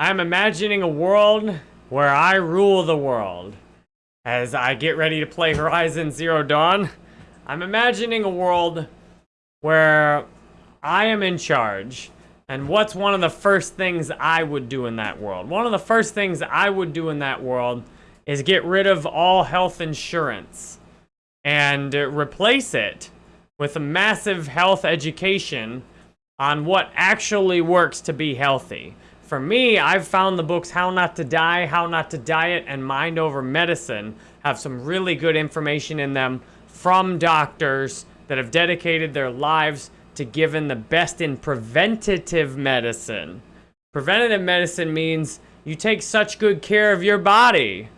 I'm imagining a world where I rule the world. As I get ready to play Horizon Zero Dawn, I'm imagining a world where I am in charge. And what's one of the first things I would do in that world? One of the first things I would do in that world is get rid of all health insurance and replace it with a massive health education on what actually works to be healthy. For me, I've found the books How Not to Die, How Not to Diet, and Mind Over Medicine have some really good information in them from doctors that have dedicated their lives to giving the best in preventative medicine. Preventative medicine means you take such good care of your body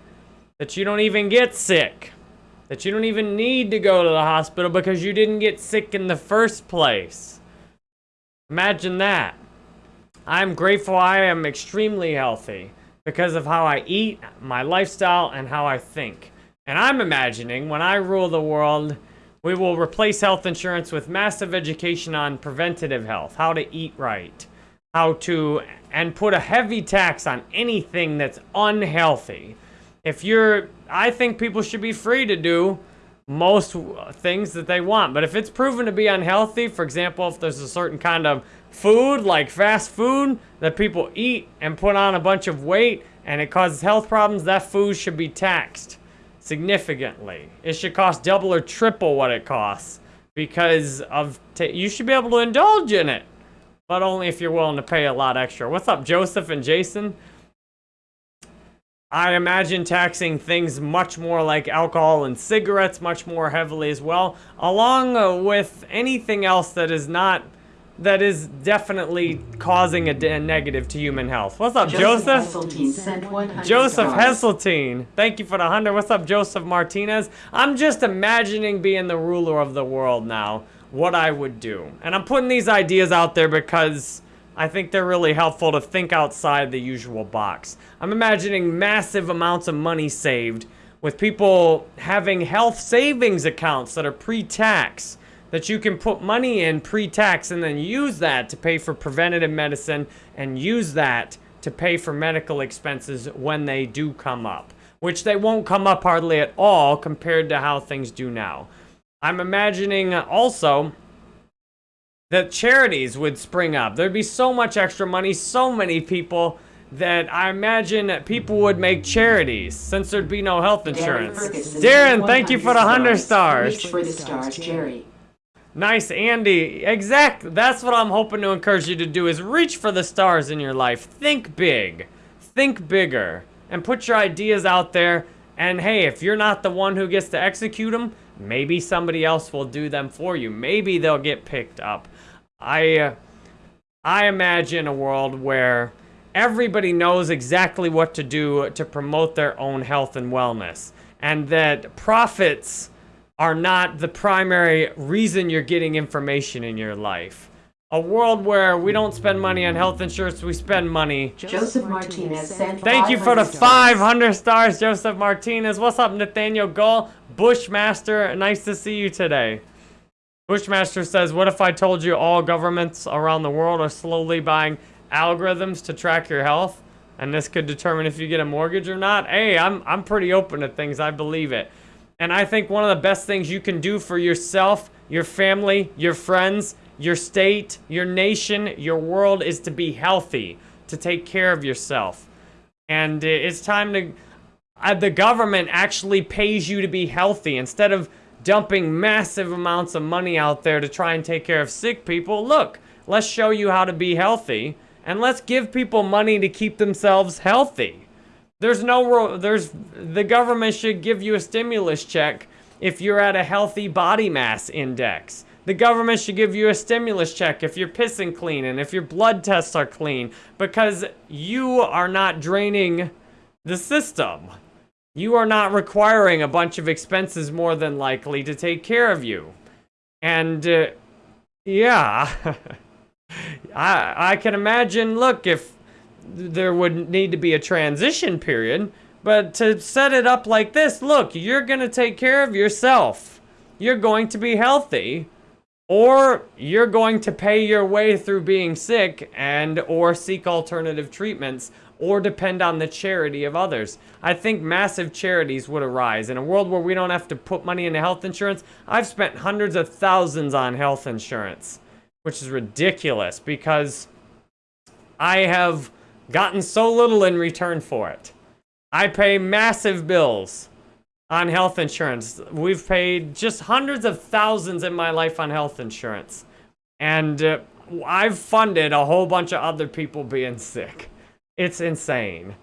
that you don't even get sick. That you don't even need to go to the hospital because you didn't get sick in the first place. Imagine that. I'm grateful I am extremely healthy because of how I eat, my lifestyle, and how I think. And I'm imagining when I rule the world, we will replace health insurance with massive education on preventative health, how to eat right, how to, and put a heavy tax on anything that's unhealthy. If you're, I think people should be free to do most things that they want. But if it's proven to be unhealthy, for example, if there's a certain kind of food, like fast food, that people eat and put on a bunch of weight and it causes health problems, that food should be taxed significantly. It should cost double or triple what it costs because of, you should be able to indulge in it, but only if you're willing to pay a lot extra. What's up, Joseph and Jason? I imagine taxing things much more like alcohol and cigarettes much more heavily as well, along with anything else that is not, that is definitely causing a, a negative to human health. What's up, Joseph? Joseph, Joseph Hesseltine. Thank you for the 100. What's up, Joseph Martinez? I'm just imagining being the ruler of the world now, what I would do. And I'm putting these ideas out there because I think they're really helpful to think outside the usual box. I'm imagining massive amounts of money saved with people having health savings accounts that are pre-tax that you can put money in pre-tax and then use that to pay for preventative medicine and use that to pay for medical expenses when they do come up, which they won't come up hardly at all compared to how things do now. I'm imagining also that charities would spring up. There'd be so much extra money, so many people that I imagine that people would make charities since there'd be no health insurance. Darren, thank you for the 100 stars. Reach for the stars, Jerry. Nice, Andy. Exact. That's what I'm hoping to encourage you to do is reach for the stars in your life. Think big. Think bigger. And put your ideas out there. And hey, if you're not the one who gets to execute them, maybe somebody else will do them for you. Maybe they'll get picked up. I, uh, I imagine a world where everybody knows exactly what to do to promote their own health and wellness. And that profits are not the primary reason you're getting information in your life. A world where we don't spend money on health insurance, we spend money. Joseph Martinez sent Thank you for the 500 stars, Joseph Martinez. What's up, Nathaniel Gull? Bushmaster, nice to see you today. Bushmaster says, what if I told you all governments around the world are slowly buying algorithms to track your health? And this could determine if you get a mortgage or not? Hey, I'm, I'm pretty open to things. I believe it. And I think one of the best things you can do for yourself, your family, your friends, your state, your nation, your world is to be healthy, to take care of yourself. And it's time to... Uh, the government actually pays you to be healthy instead of dumping massive amounts of money out there to try and take care of sick people. Look, let's show you how to be healthy and let's give people money to keep themselves healthy. There's no, there's, the government should give you a stimulus check if you're at a healthy body mass index. The government should give you a stimulus check if you're pissing clean and if your blood tests are clean because you are not draining the system. You are not requiring a bunch of expenses more than likely to take care of you. And, uh, yeah. I, I can imagine, look, if there would need to be a transition period, but to set it up like this, look, you're going to take care of yourself. You're going to be healthy. or you're going to pay your way through being sick and or seek alternative treatments or depend on the charity of others. I think massive charities would arise. In a world where we don't have to put money into health insurance, I've spent hundreds of thousands on health insurance, which is ridiculous because I have gotten so little in return for it. I pay massive bills on health insurance. We've paid just hundreds of thousands in my life on health insurance. And uh, I've funded a whole bunch of other people being sick. It's insane.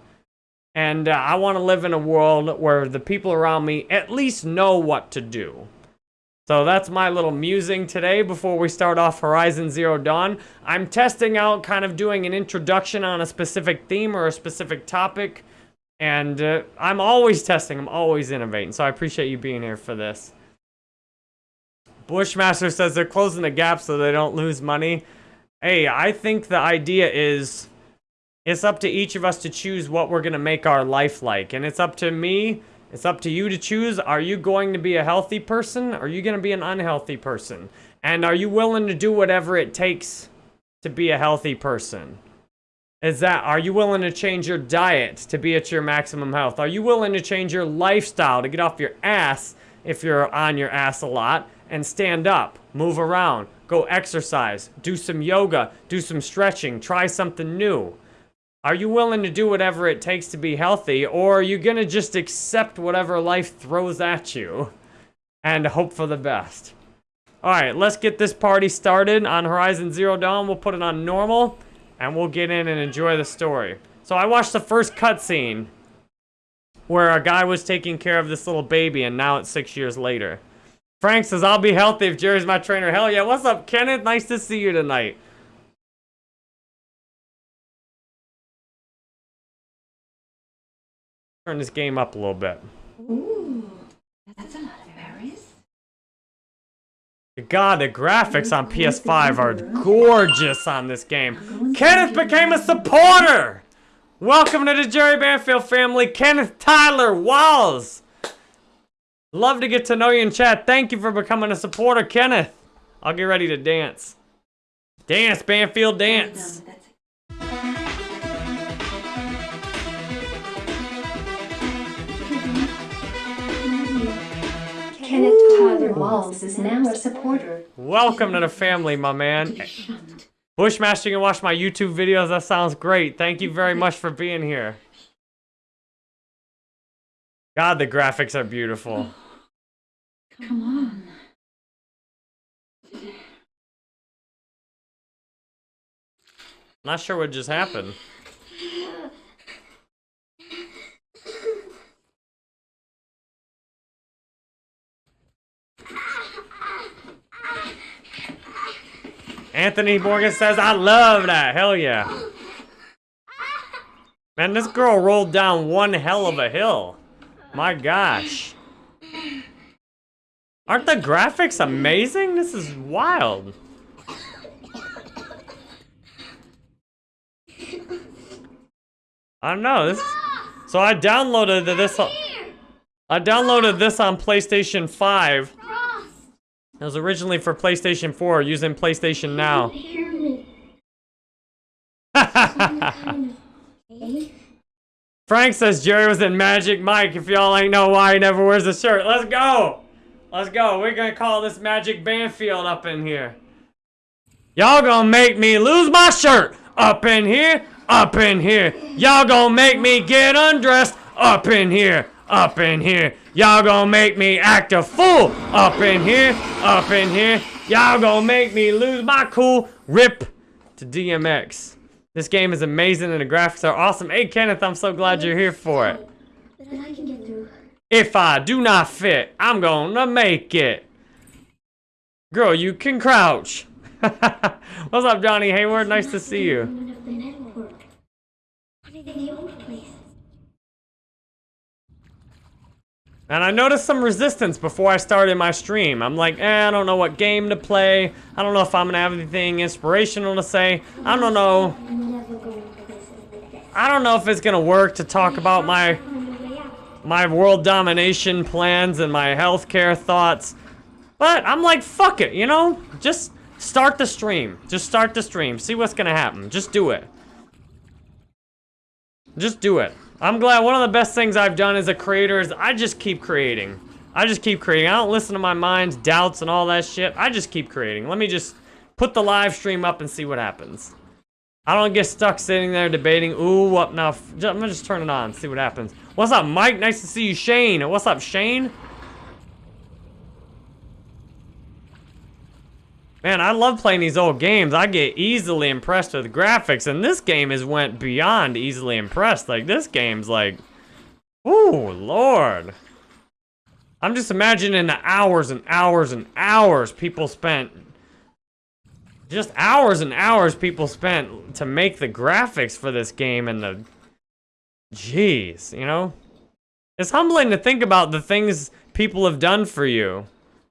And uh, I want to live in a world where the people around me at least know what to do. So that's my little musing today before we start off Horizon Zero Dawn. I'm testing out kind of doing an introduction on a specific theme or a specific topic. And uh, I'm always testing, I'm always innovating. So I appreciate you being here for this. Bushmaster says they're closing the gap so they don't lose money. Hey, I think the idea is it's up to each of us to choose what we're going to make our life like. And it's up to me, it's up to you to choose. Are you going to be a healthy person? Are you going to be an unhealthy person? And are you willing to do whatever it takes to be a healthy person? Is that, are you willing to change your diet to be at your maximum health? Are you willing to change your lifestyle to get off your ass if you're on your ass a lot and stand up, move around, go exercise, do some yoga, do some stretching, try something new? Are you willing to do whatever it takes to be healthy, or are you gonna just accept whatever life throws at you and hope for the best? Alright, let's get this party started on Horizon Zero Dawn. We'll put it on normal, and we'll get in and enjoy the story. So I watched the first cutscene where a guy was taking care of this little baby, and now it's six years later. Frank says, I'll be healthy if Jerry's my trainer. Hell yeah, what's up, Kenneth? Nice to see you tonight. Turn this game up a little bit. Ooh, that's a lot of berries. God, the graphics on PS5 are gorgeous on this game. Kenneth became a supporter! Welcome to the Jerry Banfield family, Kenneth Tyler Walls. Love to get to know you in chat. Thank you for becoming a supporter, Kenneth. I'll get ready to dance. Dance, Banfield, dance. That's Kenneth Tyler Walls is now a supporter. Welcome to the family, my man. Bushmaster, you can watch my YouTube videos. That sounds great. Thank you very much for being here. God, the graphics are beautiful. Come on. Not sure what just happened. Anthony Morgan says, I love that. Hell yeah. Man, this girl rolled down one hell of a hill. My gosh. Aren't the graphics amazing? This is wild. I don't know. This. So I downloaded this. I downloaded this on PlayStation 5. It was originally for PlayStation 4, using PlayStation Now. Frank says Jerry was in Magic Mike. If y'all ain't know why he never wears a shirt. Let's go. Let's go. We're gonna call this Magic Banfield up in here. Y'all gonna make me lose my shirt. Up in here. Up in here. Y'all gonna make me get undressed. Up in here. Up in here. Y'all gonna make me act a fool. Up in here. Up in here. Y'all gonna make me lose my cool. Rip to DMX. This game is amazing and the graphics are awesome. Hey Kenneth, I'm so glad you're here for it. If I do not fit, I'm gonna make it. Girl, you can crouch. What's up, Johnny Hayward? Nice to see you. None of the network. What are the old places? And I noticed some resistance before I started my stream. I'm like, eh, I don't know what game to play. I don't know if I'm gonna have anything inspirational to say. I don't know. I don't know if it's gonna work to talk about my my world domination plans and my healthcare thoughts. But I'm like, fuck it, you know? just start the stream. Just start the stream. See what's gonna happen. Just do it. Just do it. I'm glad one of the best things I've done as a creator is I just keep creating. I just keep creating. I don't listen to my mind's doubts and all that shit. I just keep creating. Let me just put the live stream up and see what happens. I don't get stuck sitting there debating, ooh, what now? I'm gonna just turn it on, see what happens. What's up, Mike? Nice to see you, Shane. What's up, Shane? Man, I love playing these old games. I get easily impressed with graphics, and this game has went beyond easily impressed. Like, this game's like, ooh, lord. I'm just imagining the hours and hours and hours people spent just hours and hours people spent to make the graphics for this game and the jeez you know it's humbling to think about the things people have done for you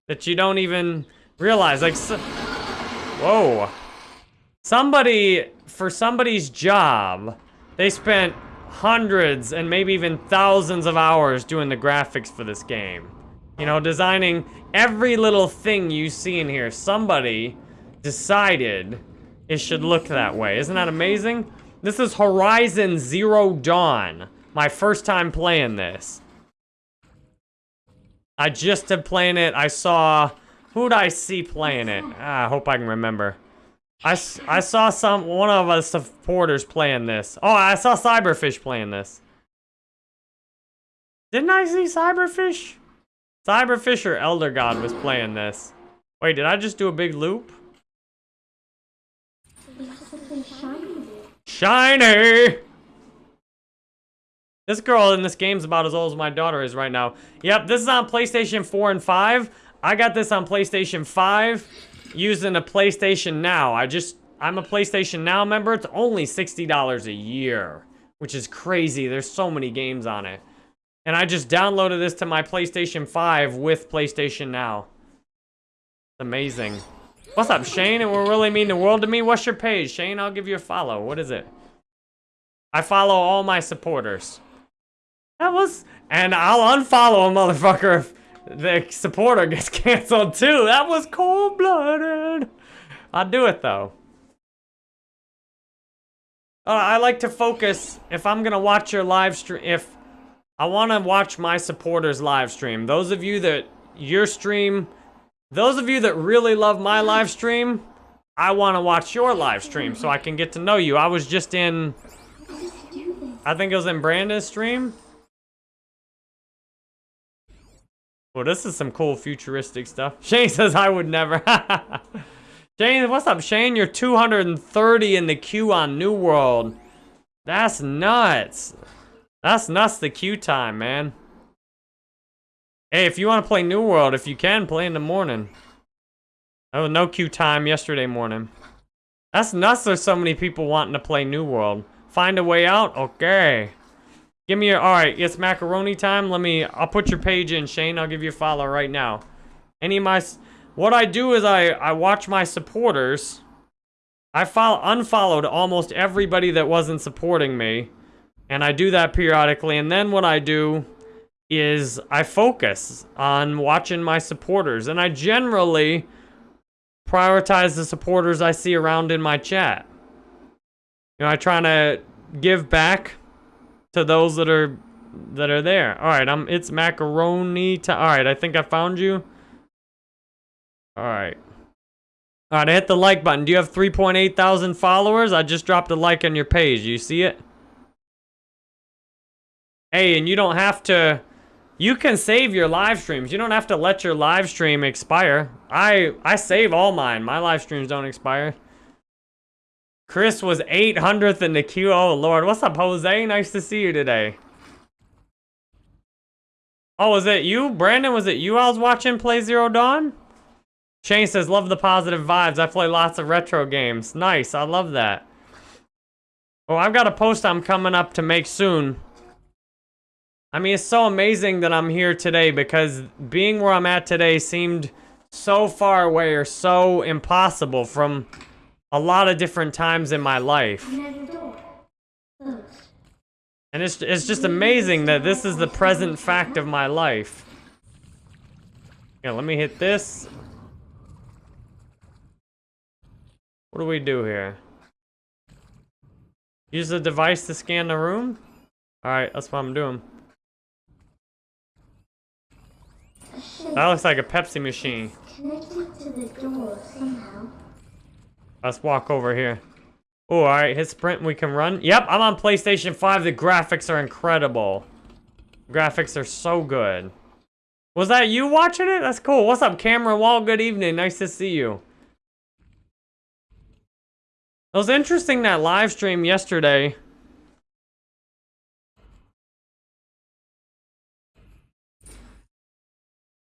that you don't even realize like so, whoa somebody for somebody's job they spent hundreds and maybe even thousands of hours doing the graphics for this game you know designing every little thing you see in here somebody decided it should look that way. Isn't that amazing? This is Horizon Zero Dawn. My first time playing this. I just have playing it. I saw... Who'd I see playing it? Ah, I hope I can remember. I, I saw some... One of us supporters playing this. Oh, I saw Cyberfish playing this. Didn't I see Cyberfish? Cyberfish or Elder God was playing this. Wait, did I just do a big loop? Shiny! This girl in this game's about as old as my daughter is right now. Yep, this is on PlayStation 4 and 5. I got this on PlayStation 5 using a PlayStation Now. I just, I'm a PlayStation Now member. It's only $60 a year, which is crazy. There's so many games on it. And I just downloaded this to my PlayStation 5 with PlayStation Now. Amazing. What's up, Shane? It will really mean the world to me. What's your page, Shane? I'll give you a follow. What is it? I follow all my supporters. That was... And I'll unfollow a motherfucker if the supporter gets canceled, too. That was cold-blooded. I'll do it, though. Uh, I like to focus, if I'm to watch your live stream, if I want to watch my supporters live stream, those of you that your stream those of you that really love my live stream, I want to watch your live stream so I can get to know you. I was just in, I think it was in Brandon's stream. Well, this is some cool futuristic stuff. Shane says I would never. Shane, what's up, Shane? You're 230 in the queue on New World. That's nuts. That's nuts the queue time, man. Hey, if you want to play New World, if you can, play in the morning. Oh, no queue time yesterday morning. That's nuts there's so many people wanting to play New World. Find a way out? Okay. Give me your, alright, it's macaroni time. Let me, I'll put your page in, Shane. I'll give you a follow right now. Any of my, what I do is I, I watch my supporters. I follow, unfollowed almost everybody that wasn't supporting me. And I do that periodically. And then what I do is I focus on watching my supporters. And I generally prioritize the supporters I see around in my chat. You know, I try to give back to those that are that are there. All right, I'm it's macaroni to All right, I think I found you. All right. All right, I hit the like button. Do you have 3.8 thousand followers? I just dropped a like on your page. You see it? Hey, and you don't have to you can save your live streams. You don't have to let your live stream expire. I I save all mine. My live streams don't expire. Chris was 800th in the queue. Oh, Lord. What's up, Jose? Nice to see you today. Oh, was it you? Brandon, was it you I was watching play Zero Dawn? Shane says, love the positive vibes. I play lots of retro games. Nice. I love that. Oh, I've got a post I'm coming up to make soon. I mean, it's so amazing that I'm here today because being where I'm at today seemed so far away or so impossible from a lot of different times in my life. And it's, it's just amazing that this is the present fact of my life. Yeah, let me hit this. What do we do here? Use the device to scan the room? Alright, that's what I'm doing. That looks like a Pepsi machine. Connected to the door somehow. Let's walk over here. Oh, alright, hit sprint we can run. Yep, I'm on PlayStation 5. The graphics are incredible. Graphics are so good. Was that you watching it? That's cool. What's up, Cameron Wall? Good evening. Nice to see you. It was interesting that live stream yesterday.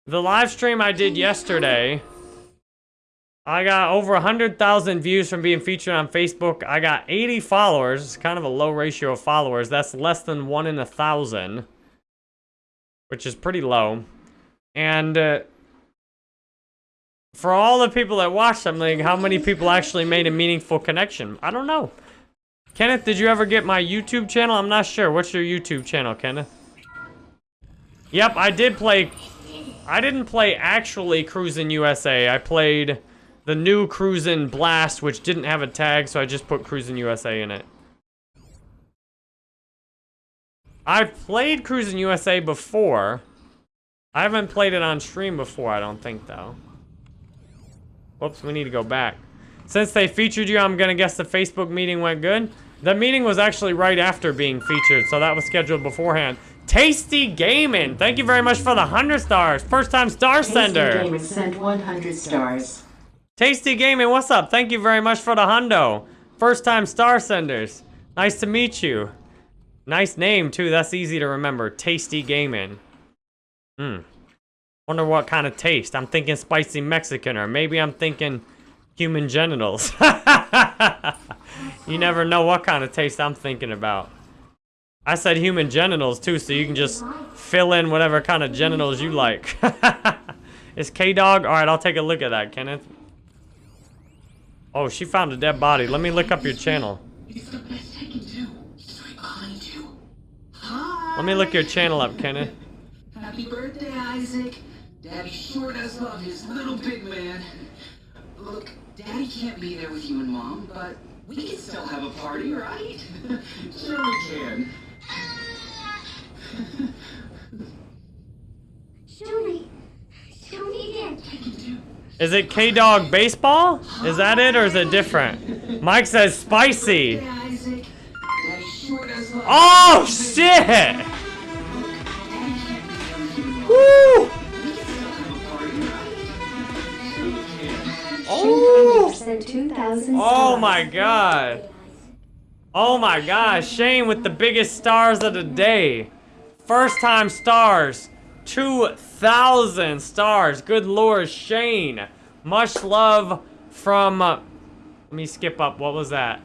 The live stream I did yesterday, I got over 100,000 views from being featured on Facebook. I got 80 followers. It's kind of a low ratio of followers. That's less than one in a thousand, which is pretty low. And uh, for all the people that I'm like, how many people actually made a meaningful connection? I don't know. Kenneth, did you ever get my YouTube channel? I'm not sure. What's your YouTube channel, Kenneth? Yep, I did play... I didn't play actually Cruisin' USA. I played the new Cruisin' Blast, which didn't have a tag, so I just put Cruisin' USA in it. I've played Cruisin' USA before. I haven't played it on stream before, I don't think, though. Whoops, we need to go back. Since they featured you, I'm gonna guess the Facebook meeting went good. The meeting was actually right after being featured, so that was scheduled beforehand. Tasty Gaming, thank you very much for the 100 stars. First time star sender. Tasty Gamer sent 100 stars. Tasty Gaming, what's up? Thank you very much for the hundo. First time star senders. Nice to meet you. Nice name, too. That's easy to remember. Tasty Gaming. Hmm. Wonder what kind of taste. I'm thinking spicy Mexican, or maybe I'm thinking human genitals. you never know what kind of taste I'm thinking about. I said human genitals, too, so you can just fill in whatever kind of genitals you like. Is K-Dog? Alright, I'll take a look at that, Kenneth. Oh, she found a dead body. Let me look up your channel. It's the best I can do. So I behind you. Let me look your channel up, Kenneth. Happy birthday, Isaac. Daddy sure does love his little big man. Look, Daddy can't be there with you and Mom, but we can still have a party, right? sure we can. Show me. Show me again. I can do. Is it K-Dog Baseball? Is that it, or is it different? Mike says spicy. Hey, Isaac. Daddy sure does love Oh, shit! Daddy can't be there with you and Mom. Woo! We can still have a party, right? Sure we can. Oh! Oh my god. Oh my god, Shane with the biggest stars of the day. First time stars. 2,000 stars. Good lord, Shane. Much love from... Uh, let me skip up. What was that?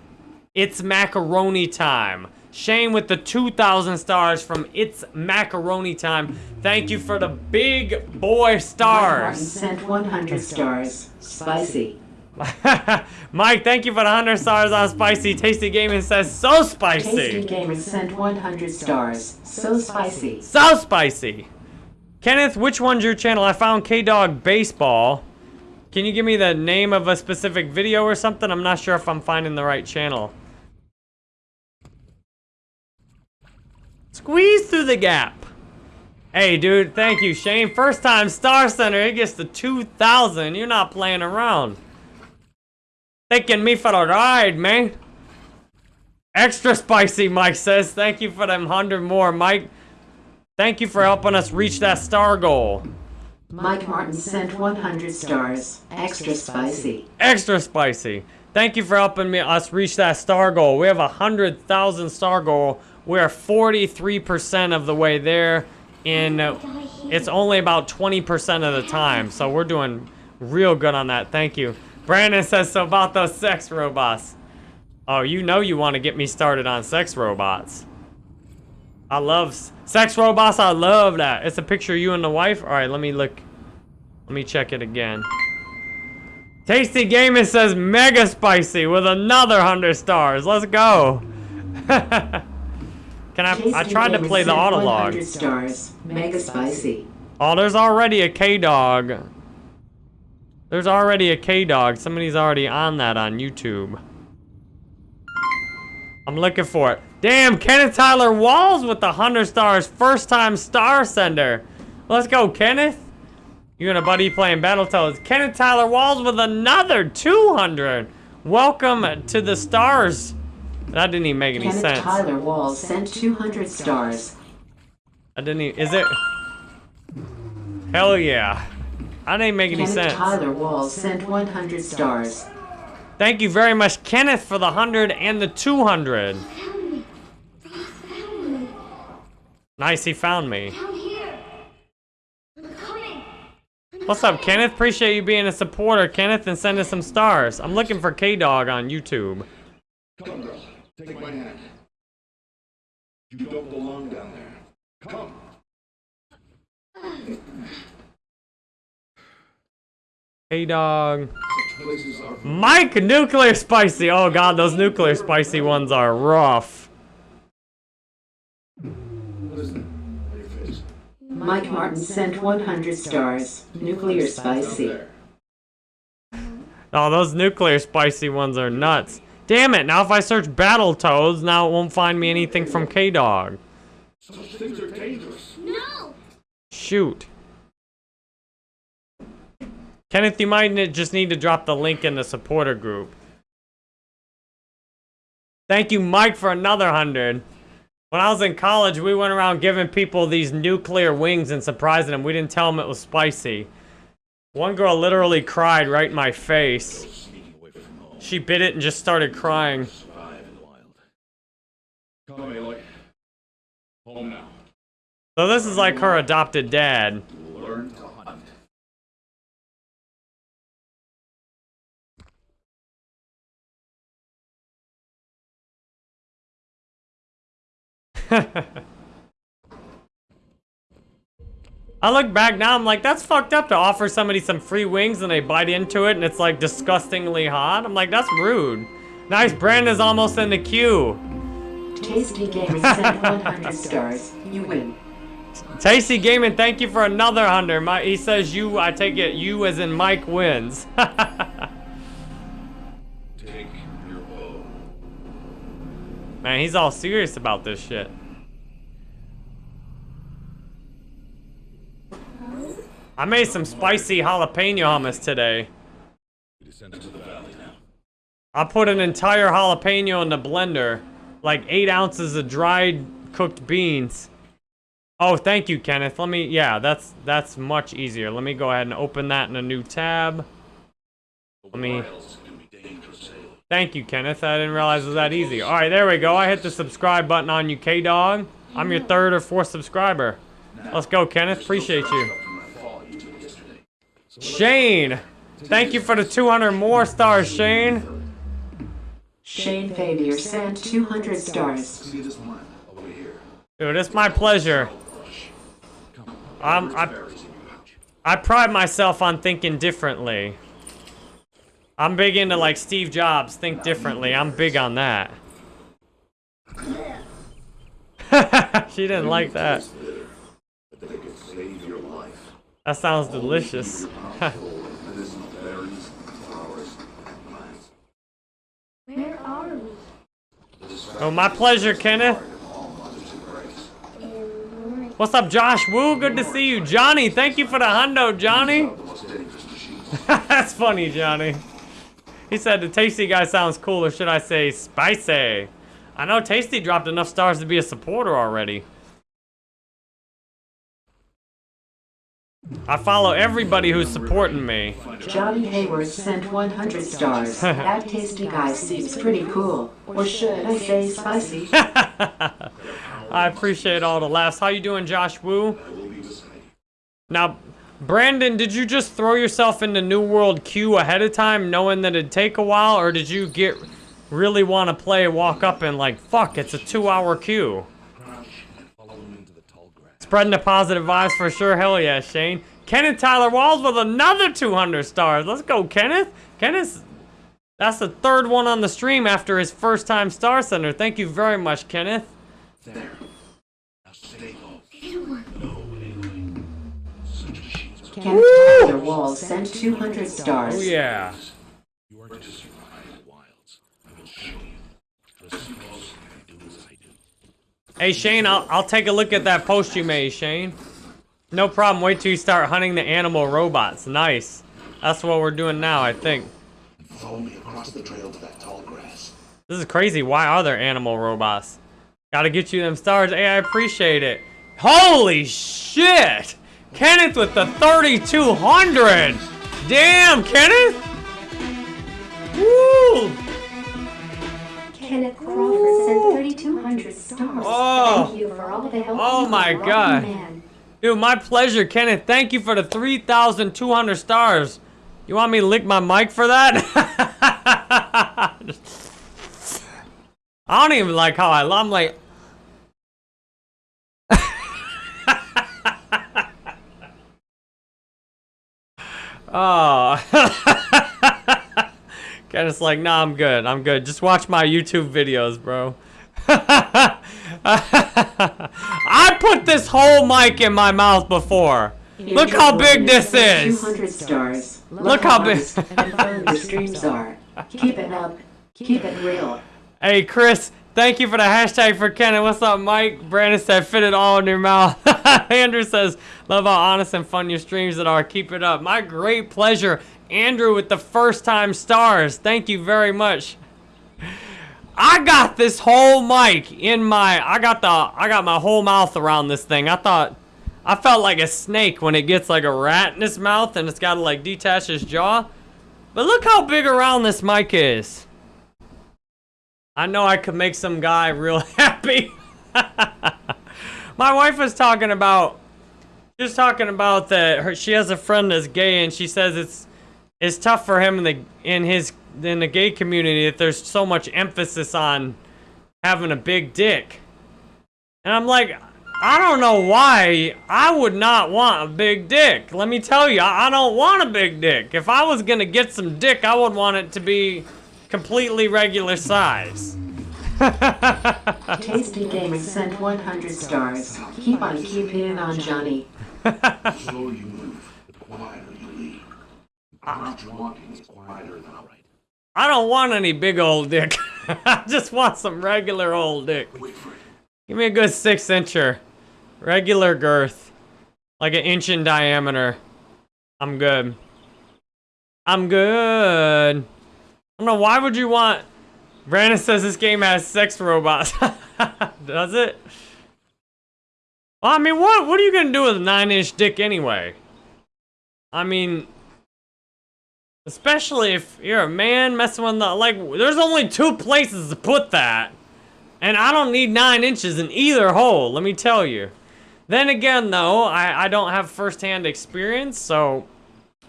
It's Macaroni Time. Shane with the 2,000 stars from It's Macaroni Time. Thank you for the big boy stars. sent 100 stars. Spicy. Mike, thank you for the 100 stars on Spicy. Tasty Gaming says so spicy. Tasty Gaming sent 100 stars. So spicy. So spicy. Kenneth, which one's your channel? I found K-Dog Baseball. Can you give me the name of a specific video or something? I'm not sure if I'm finding the right channel. Squeeze through the gap. Hey, dude, thank you, Shane. First time Star sender, it gets to 2,000. You're not playing around. Taking me for a ride, man. Extra spicy, Mike says. Thank you for them 100 more, Mike. Thank you for helping us reach that star goal. Mike Martin sent 100 stars. Extra spicy. Extra spicy. Thank you for helping me us reach that star goal. We have a hundred thousand star goal. We are 43% of the way there. In uh, it's only about 20% of the time, so we're doing real good on that. Thank you. Brandon says so about those sex robots. Oh, you know you want to get me started on sex robots. I love sex robots. I love that. It's a picture of you and the wife. All right, let me look. Let me check it again. Tasty Gaming says mega spicy with another 100 stars. Let's go. Can I? I Tasty tried to play the sent auto 100 stars. Mega spicy. Oh, there's already a K dog. There's already a K-Dog. Somebody's already on that on YouTube. I'm looking for it. Damn, Kenneth Tyler Walls with the 100 stars. First time star sender. Let's go, Kenneth. You and a buddy playing Battletoads. Kenneth Tyler Walls with another 200. Welcome to the stars. That didn't even make any Kenneth sense. Tyler Walls sent 200 stars. I didn't even, is it? Hell yeah. I didn't make any Kenneth sense. Tyler Walls sent 100 stars. Thank you very much, Kenneth, for the 100 and the 200. Found me. They found me. Nice, he found me. Down here. I'm coming. I'm What's up. Kenneth? Appreciate you being a supporter, Kenneth, and sending some stars. I'm looking for K-Dog on YouTube. Come, on, girl. Take my hand. You don't belong down there. Come. K-Dog. Places Mike, nuclear spicy. Oh god, those nuclear spicy ones are rough. Mike Martin sent 100 stars. Nuclear spicy. Oh, those nuclear spicy ones are nuts. Damn it, now if I search Battletoads, now it won't find me anything from K-Dog. Things are dangerous. No. Shoot. Kenneth, you might just need to drop the link in the supporter group. Thank you, Mike, for another hundred. When I was in college, we went around giving people these nuclear wings and surprising them. We didn't tell them it was spicy. One girl literally cried right in my face. She bit it and just started crying. So this is like her adopted dad. I look back now, I'm like, that's fucked up to offer somebody some free wings and they bite into it and it's like disgustingly hot. I'm like, that's rude. Nice, Brandon's almost in the queue. Tasty Gamer sent 100 stars. You win. Tasty Gaming, thank you for another hundred. My, he says you, I take it you as in Mike wins. Take your bow. Man, he's all serious about this shit. I made some spicy jalapeno hummus today. I put an entire jalapeno in the blender. Like eight ounces of dried cooked beans. Oh, thank you, Kenneth. Let me, yeah, that's that's much easier. Let me go ahead and open that in a new tab. Let me-. Thank you, Kenneth. I didn't realize it was that easy. All right, there we go. I hit the subscribe button on you, K-Dog. I'm your third or fourth subscriber. Let's go, Kenneth. Appreciate you. From that fall you took yesterday. Shane, thank you for the 200 more stars, Shane. Shane Fabier sent 200 stars. See this one over here. Dude, it's my pleasure. Um, I- Berries in your pouch. I pride myself on thinking differently. I'm big into like Steve Jobs, think differently. I'm big on that. she didn't like that. But they could save your life. That sounds delicious. Medicinal berries, flowers, plants. Where are we? oh, my pleasure, Kenneth. All mothers embrace. In What's up, Josh Woo? Good to see you. Johnny, thank you for the hundo, Johnny. The most dangerous machines. That's funny, Johnny. He said the Tasty guy sounds cool, or should I say spicy? I know Tasty dropped enough stars to be a supporter already. I follow everybody who's supporting me. Johnny Hayward sent 100 stars. That tasty guy seems pretty cool. Or should I say spicy? I appreciate all the laughs. How you doing, Josh Woo? I will be beside you. Now, Brandon, did you just throw yourself into New World queue ahead of time, knowing that it'd take a while, or did you get really want to play, walk up and like, fuck, it's a two-hour queue? Crouch and follow him into the tall grass. Spreading the positive vibes for sure. Hell yeah, Shane. Kenneth Tyler Walls with another 200 stars. Let's go, Kenneth. Kenneth, that's the third one on the stream after his first time Star sender. Thank you very much, Kenneth. There. Now stay low. They don't work. No, Aloy. Such machines are Kenneth Tyler Wall sent 200 stars. Oh yeah. You are to survive the wilds. I will show you. Listen closely and do as I do. Hey Shane, I'll, I'll take a look at that post you made, Shane. No problem. Wait till you start hunting the animal robots. Nice. That's what we're doing now, I think. Follow me across the trail to that tall grass. This is crazy. Why are there animal robots? Gotta get you them stars. Hey, I appreciate it. Holy shit! Kenneth with the 3200! Damn, Kenneth! Woo! Kenneth Crawford sent 3,200 stars. Oh. Thank you for all the help. Oh you my brought, God. Man. Dude, my pleasure, Kenneth. Thank you for the 3,200 stars. You want me to lick my mic for that? I don't even like how I, I'm like, Oh. Kenneth's like, nah, I'm good. I'm good. Just watch my YouTube videos, bro. I put this whole mic in my mouth before. Look how big this is. 200 stars. Look how big- honest and fun the streams are. Keep it up. Keep it real. Hey, Chris, thank you for the hashtag for Kenneth. What's up, Mike? Brandon said, fit it all in your mouth. Andrew says, love how honest and fun your streams that are. Keep it up. My great pleasure. Andrew with the first time stars. Thank you very much. I got this whole mic in my, I got the, I got my whole mouth around this thing. I thought, I felt like a snake when it gets like a rat in its mouth and it's got to like detach its jaw. But look how big around this mic is. I know I could make some guy real happy. My wife was talking about, just talking about that her, she has a friend that's gay and she says it's, it's tough for him in the, in his, in the gay community that there's so much emphasis on having a big dick. And I'm like, I don't know why I would not want a big dick. Let me tell you, I, I don't want a big dick. If I was gonna get some dick, I would want it to be completely regular size. Tasty Games sent 100 stars. Keep on keeping on Johnny. The slower you move, the quieter you leave. The first walking is quieter than outright. I don't want any big old dick. I just want some regular old dick. Wait for it. Give me a good six incher. Regular girth. Like an inch in diameter. I'm good. I'm good. I don't know, why would you want... Brandon says this game has sex robots. Does it? Well, I mean, what, what are you gonna do with a nine-inch dick anyway? I mean... Especially if you're a man messing with the... Like, there's only two places to put that. And I don't need nine inches in either hole, let me tell you. Then again, though, I, I don't have first-hand experience, so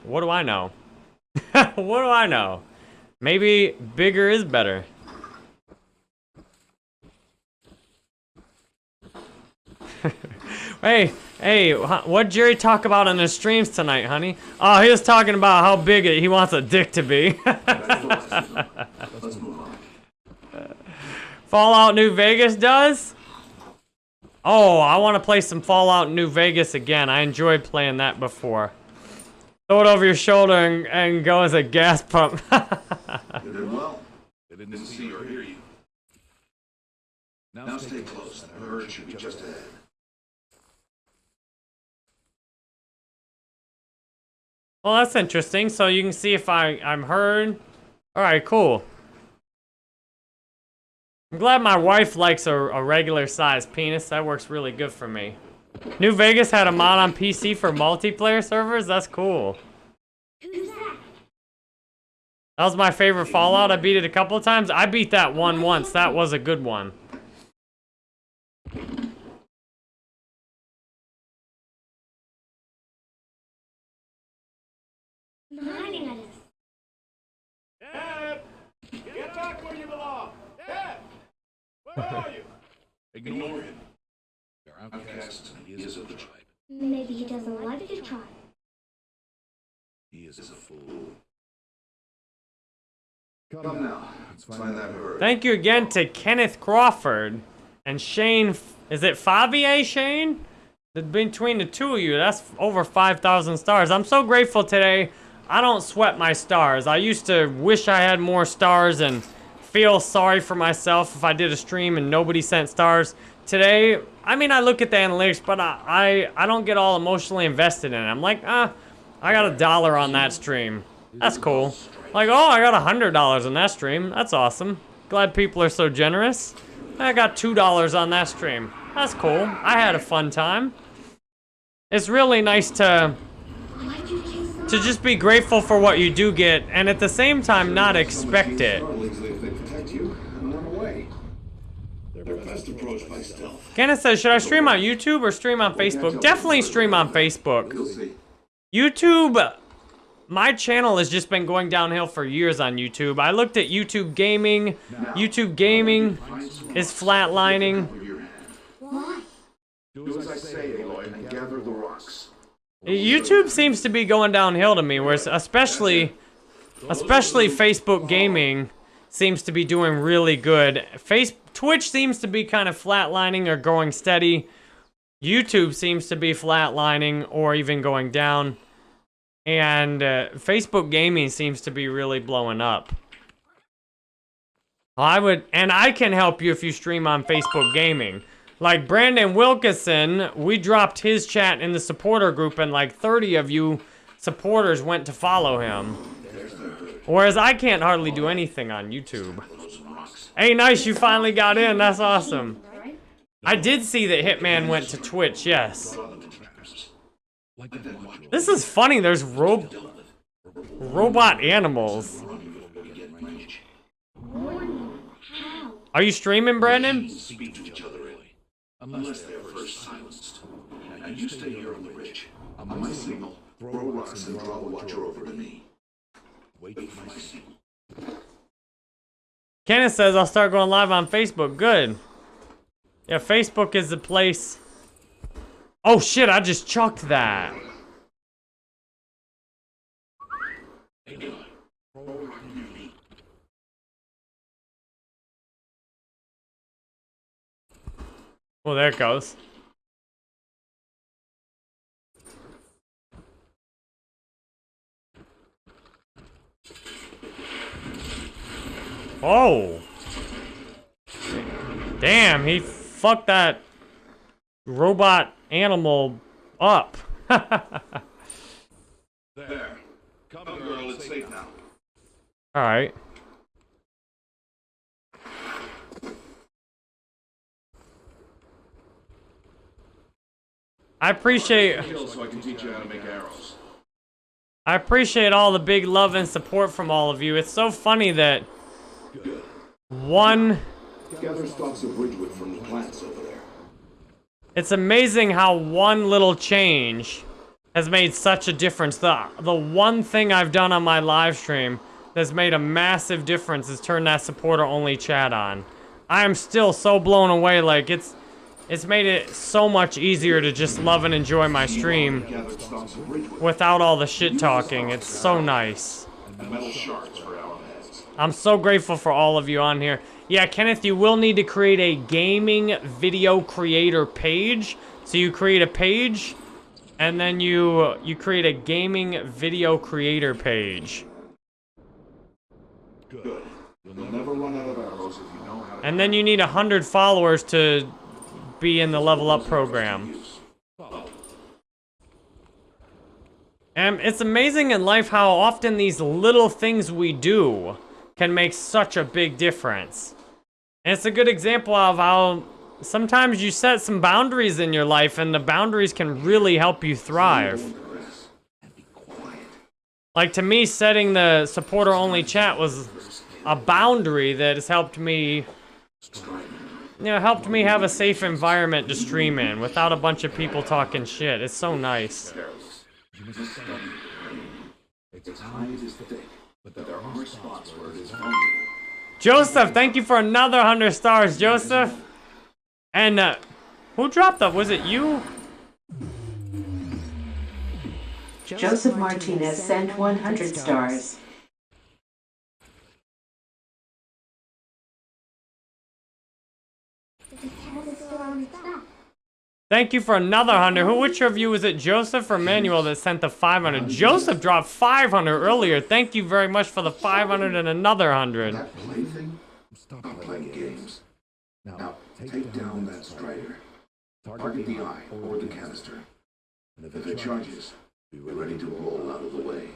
what do I know? what do I know? Maybe bigger is better. hey, hey, what'd Jerry talk about in his streams tonight, honey? Oh, he was talking about how big he wants a dick to be. On. Fallout New Vegas does? Oh, I want to play some Fallout New Vegas again. I enjoyed playing that before. Throw it over your shoulder and, and go as a gas pump. You did well. They didn't see or hear you. Now stay close. The herd should be just ahead. Well, that's interesting. So you can see if I, I'm heard. All right, cool. I'm glad my wife likes a, a regular size penis. That works really good for me. New Vegas had a mod on PC for multiplayer servers? That's cool. That was my favorite Fallout. I beat it a couple of times. I beat that one once. That was a good one. I'm hiding us. Dad! Get back where you belong! Dad! Where are you? Ignore him. And he is of the tribe. Maybe he doesn't like the tribe. He is a fool. Come now. Let's find that. Thank you again to Kenneth Crawford and Shane. Is it Favier Shane? Between the two of you, that's over 5,000 stars. I'm so grateful today. I don't sweat my stars. I used to wish I had more stars and feel sorry for myself if I did a stream and nobody sent stars. Today, I mean, I look at the analytics, but I, I, I don't get all emotionally invested in it. I'm like, ah, I got a dollar on that stream. That's cool. Like, oh, I got a hundred dollars on that stream. That's awesome. Glad people are so generous. I got two dollars on that stream. That's cool. I had a fun time. It's really nice to to just be grateful for what you do get, and at the same time not expect it. Kenneth says, should I stream on YouTube or stream on Facebook? Definitely stream on Facebook. YouTube, my channel has just been going downhill for years on YouTube. I looked at YouTube Gaming. YouTube Gaming is flatlining. Do as I say, Aloy, and gather the rocks. YouTube seems to be going downhill to me, whereas especially, especially Facebook Gaming seems to be doing really good. Face Twitch seems to be kind of flatlining or going steady. YouTube seems to be flatlining or even going down. And uh, Facebook Gaming seems to be really blowing up. I would, and I can help you if you stream on Facebook Gaming. Like Brandon Wilkinson, we dropped his chat in the supporter group, and like 30 of you supporters went to follow him. Whereas I can't hardly do anything on YouTube. Hey, nice, you finally got in. That's awesome. I did see that Hitman went to Twitch, yes. This is funny. There's ro robot animals. Are you streaming, Brandon? Speak to each other, Aloy. Unless they're first silenced. Now you stay here on the ridge. On my signal, throw rocks and draw the Watcher over to me. Wait for my signal. Kenneth says I'll start going live on Facebook. Good. Yeah, Facebook is the place. Oh shit, I just chucked that. Aloy, throw a rock near me. Oh, there it goes. Oh. Damn, he fucked that robot animal up. There. Come, girl, it's safe now. Alright. I appreciate so I can teach you how to make arrows. I appreciate all the big love and support from all of you. It's so funny that one Gather of ridgewood from the plants over there. it's amazing how one little change has made such a difference. The the one thing I've done on my live stream that's made a massive difference is turn that supporter only chat on. I am still so blown away like it's it's made it so much easier to just love and enjoy my stream Gathered stalks of ridgewood without all the shit talking. It's so nice. and metal shards for arrowheads. I'm so grateful for all of you on here. Yeah, Kenneth, you will need to create a gaming video creator page. So you create a page, and then you you create a gaming video creator page. Good. You'll never run out of arrows if you know how to And then you need a hundred followers to be in the level up program. And it's amazing in life how often these little things we do can make such a big difference. And it's a good example of how sometimes you set some boundaries in your life and the boundaries can really help you thrive. Like to me, setting the supporter only chat was a boundary that has helped me, you know, helped me have a safe environment to stream in without a bunch of people talking shit. It's so nice. Joseph, thank you for another 100 stars, Joseph. And, uh, who dropped that? Was it you? Joseph Martinez sent 100 stars. Thank you for another 100. Who, which of you is it, Joseph or Manuel that sent the 500? Joseph dropped 500 earlier. Thank you very much for the 500 and another 100. That plaything? Stop playing games. Now, take down that strider. Target the eye or the canister. And if it charges, be ready to roll out of the way.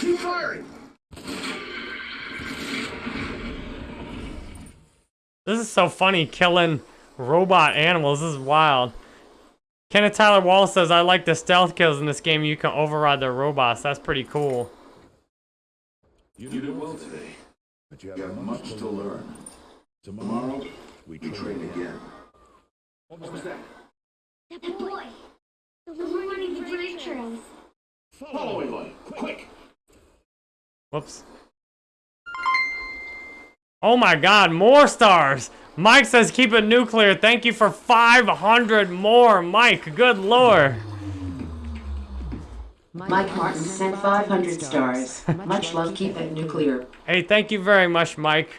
Keep firing! This is so funny, killing robot animals. This is wild. Kenneth Tyler Wall says, I like the stealth kills in this game. You can override their robots. That's pretty cool. You did well today. but you You have much to learn. Tomorrow, we train again. What was that? That boy. The one running the freight trains. Follow me, buddy. Quick! Whoops. Oh my god, more stars! Mike says keep it nuclear. Thank you for 500 more, Mike. Good lord. Mike Martin sent 500 stars. Much love, keep it nuclear. Hey, thank you very much, Mike.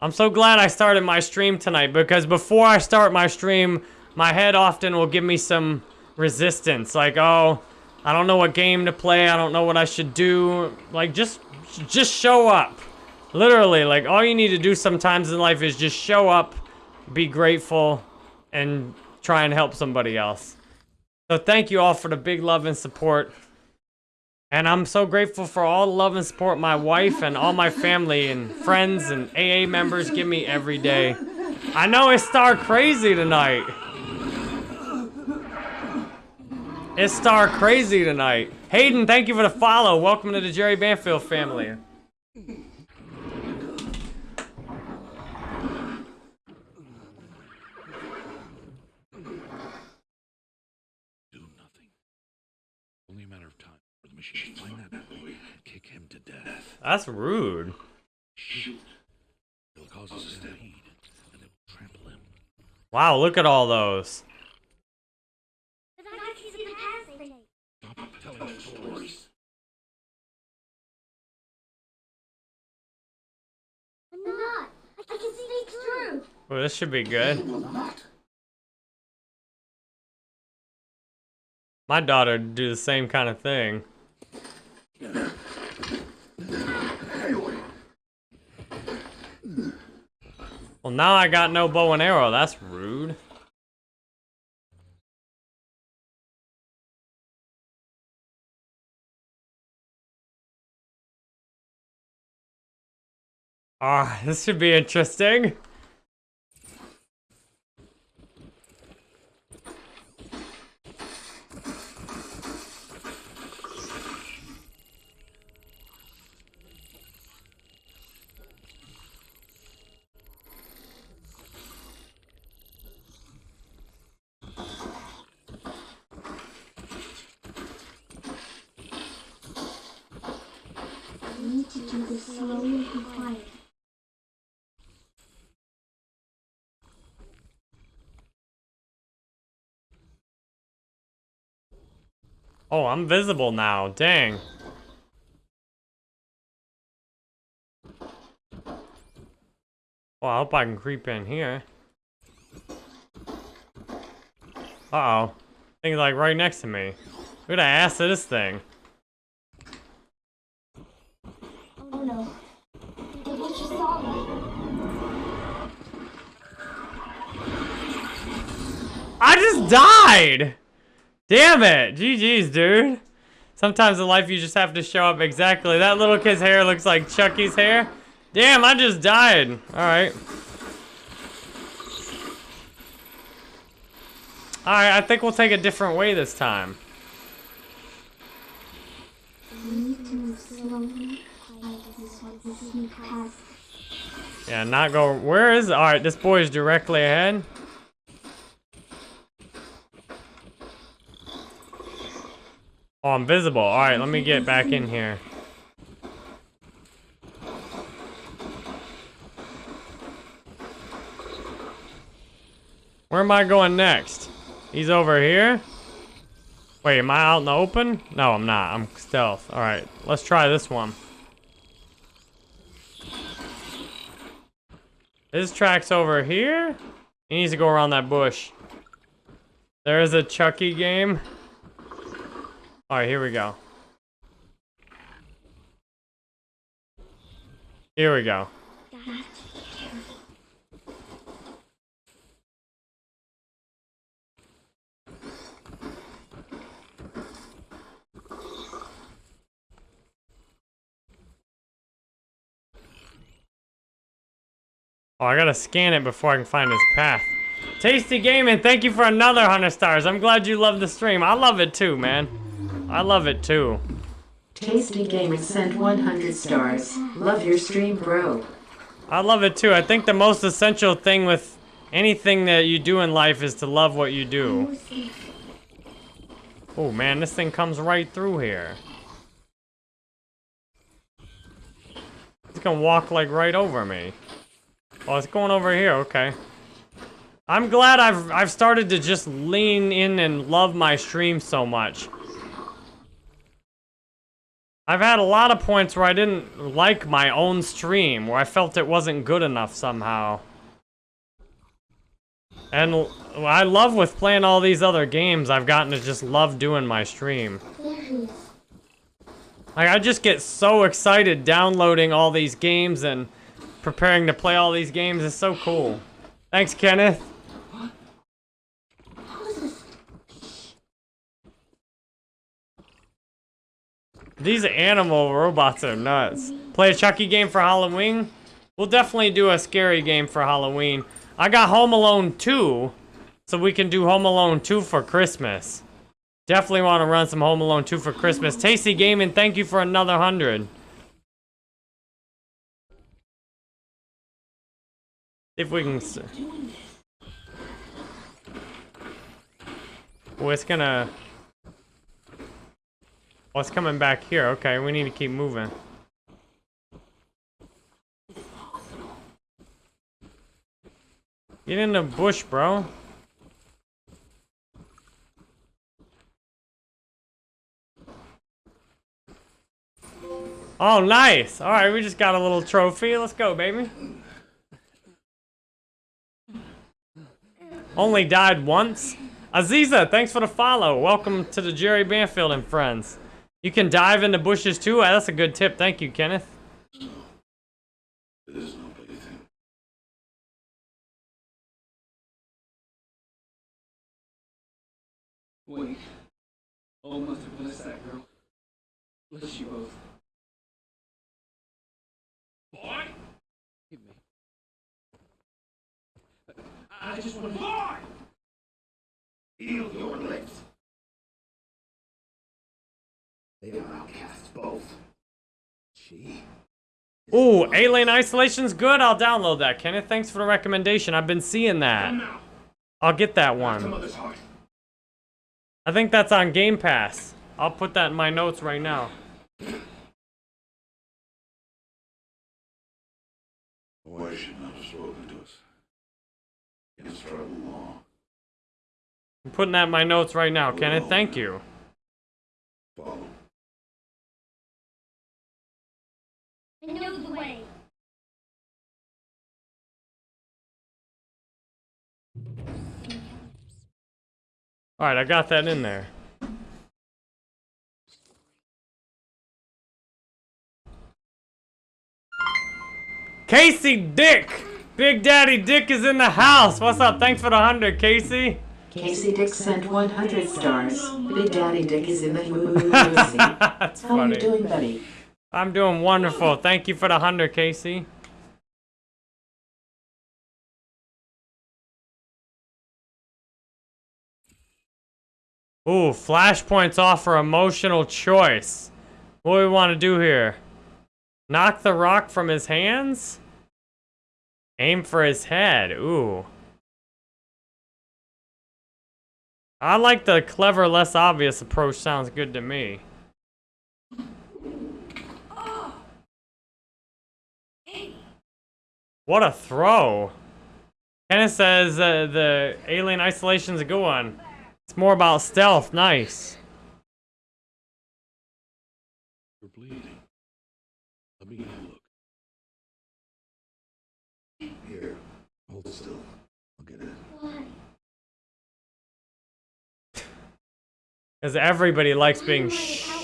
I'm so glad I started my stream tonight because before I start my stream, my head often will give me some resistance. Like, oh, I don't know what game to play. I don't know what I should do. Like, just, just show up. Literally, like, all you need to do sometimes in life is just show up, be grateful, and try and help somebody else. So thank you all for the big love and support. And I'm so grateful for all the love and support my wife and all my family and friends and AA members give me every day. I know it's Star Crazy tonight. It's Star Crazy tonight. Hayden, thank you for the follow. Welcome to the Jerry Banfield family. Do nothing. Only a matter of time Oh, this should be good. My daughter would do the same kind of thing. Well, now I got no bow and arrow. That's rude. Ah, this should be interesting. We need to do this slowly and quietly. Oh, I'm visible now. Dang. Well, I hope I can creep in here. Uh-oh. Thing's like right next to me. At the ass of this thing. Oh no. Saw me. I just died! Damn it! GG's, dude. Sometimes in life you just have to show up exactly. That little kid's hair looks like Chucky's hair. Damn, I just died. Alright. Alright, I think we'll take a different way this time. Yeah, not go. Where is? Alright, this boy is directly ahead. Oh, I'm visible. Alright, let me get back in here. Where am I going next? He's over here? Wait, am I out in the open? No, I'm not. I'm stealth. Alright, let's try this one. This track's over here. He needs to go around that bush. There is a Chucky game. Alright, here we go. Here we go. Oh, I gotta scan it before I can find his path. Tasty Gaming, thank you for another 100 stars. I'm glad you love the stream. I love it too, man. I love it too. Tasty Gamer sent 100 stars. Love your stream, bro. I love it too. I think the most essential thing with anything that you do in life is to love what you do. Oh man, this thing comes right through here. It's gonna walk like right over me. Oh, it's going over here, okay. I'm glad I've I've started to just lean in and love my stream so much. I've had a lot of points where I didn't like my own stream, where I felt it wasn't good enough somehow. And I love with playing all these other games, I've gotten to just love doing my stream. Like, I just get so excited downloading all these games and preparing to play all these games. It's so cool. Thanks, Kenneth. These animal robots are nuts. Play a Chucky game for Halloween? We'll definitely do a scary game for Halloween. I got Home Alone 2, so we can do Home Alone 2 for Christmas. Definitely want to run some Home Alone 2 for Christmas. Tasty Gaming, thank you for another 100. If we can... Oh, it's gonna... Oh, it's coming back here. Okay, we need to keep moving. Get in the bush, bro. Oh, nice. All right, we just got a little trophy. Let's go, baby. Only died once. Aziza, thanks for the follow. Welcome to the Jerry Banfield and friends. You can dive into bushes too. Ah, That's a good tip. Thank you, Kenneth. It is no plaything. Wait. Oh, must have blessed that girl. Bless you both. Boy! Give me. I just want to. Boy! Heal your lips. They are outcasts, both. She. Ooh, Alien Isolation's good. I'll download that, Kenneth. Thanks for the recommendation. I've been seeing that. I'll get that one. I think that's on Game Pass. I'll put that in my notes right now. Why should not have spoken to us? Has long. I'm putting that in my notes right now, Kenneth. Thank you. Follow. I know the way. Alright, I got that in there. Casey Dick! Big Daddy Dick is in the house. What's up? Thanks for the 100, Casey. Casey Dick sent 100 stars. Big Daddy Dick is in the house. That's How are you doing, buddy? I'm doing wonderful. Thank you for the 100, Casey. Ooh, flashpoints offer emotional choice. What do we want to do here? Knock the rock from his hands? Aim for his head. Ooh. I like the clever, less obvious approach. Sounds good to me. What a throw. Kenneth says uh, the alien isolation is a good one. It's more about stealth. Nice. You're bleeding. Let me look. Here, hold still. I'll get it. Because everybody likes being shh.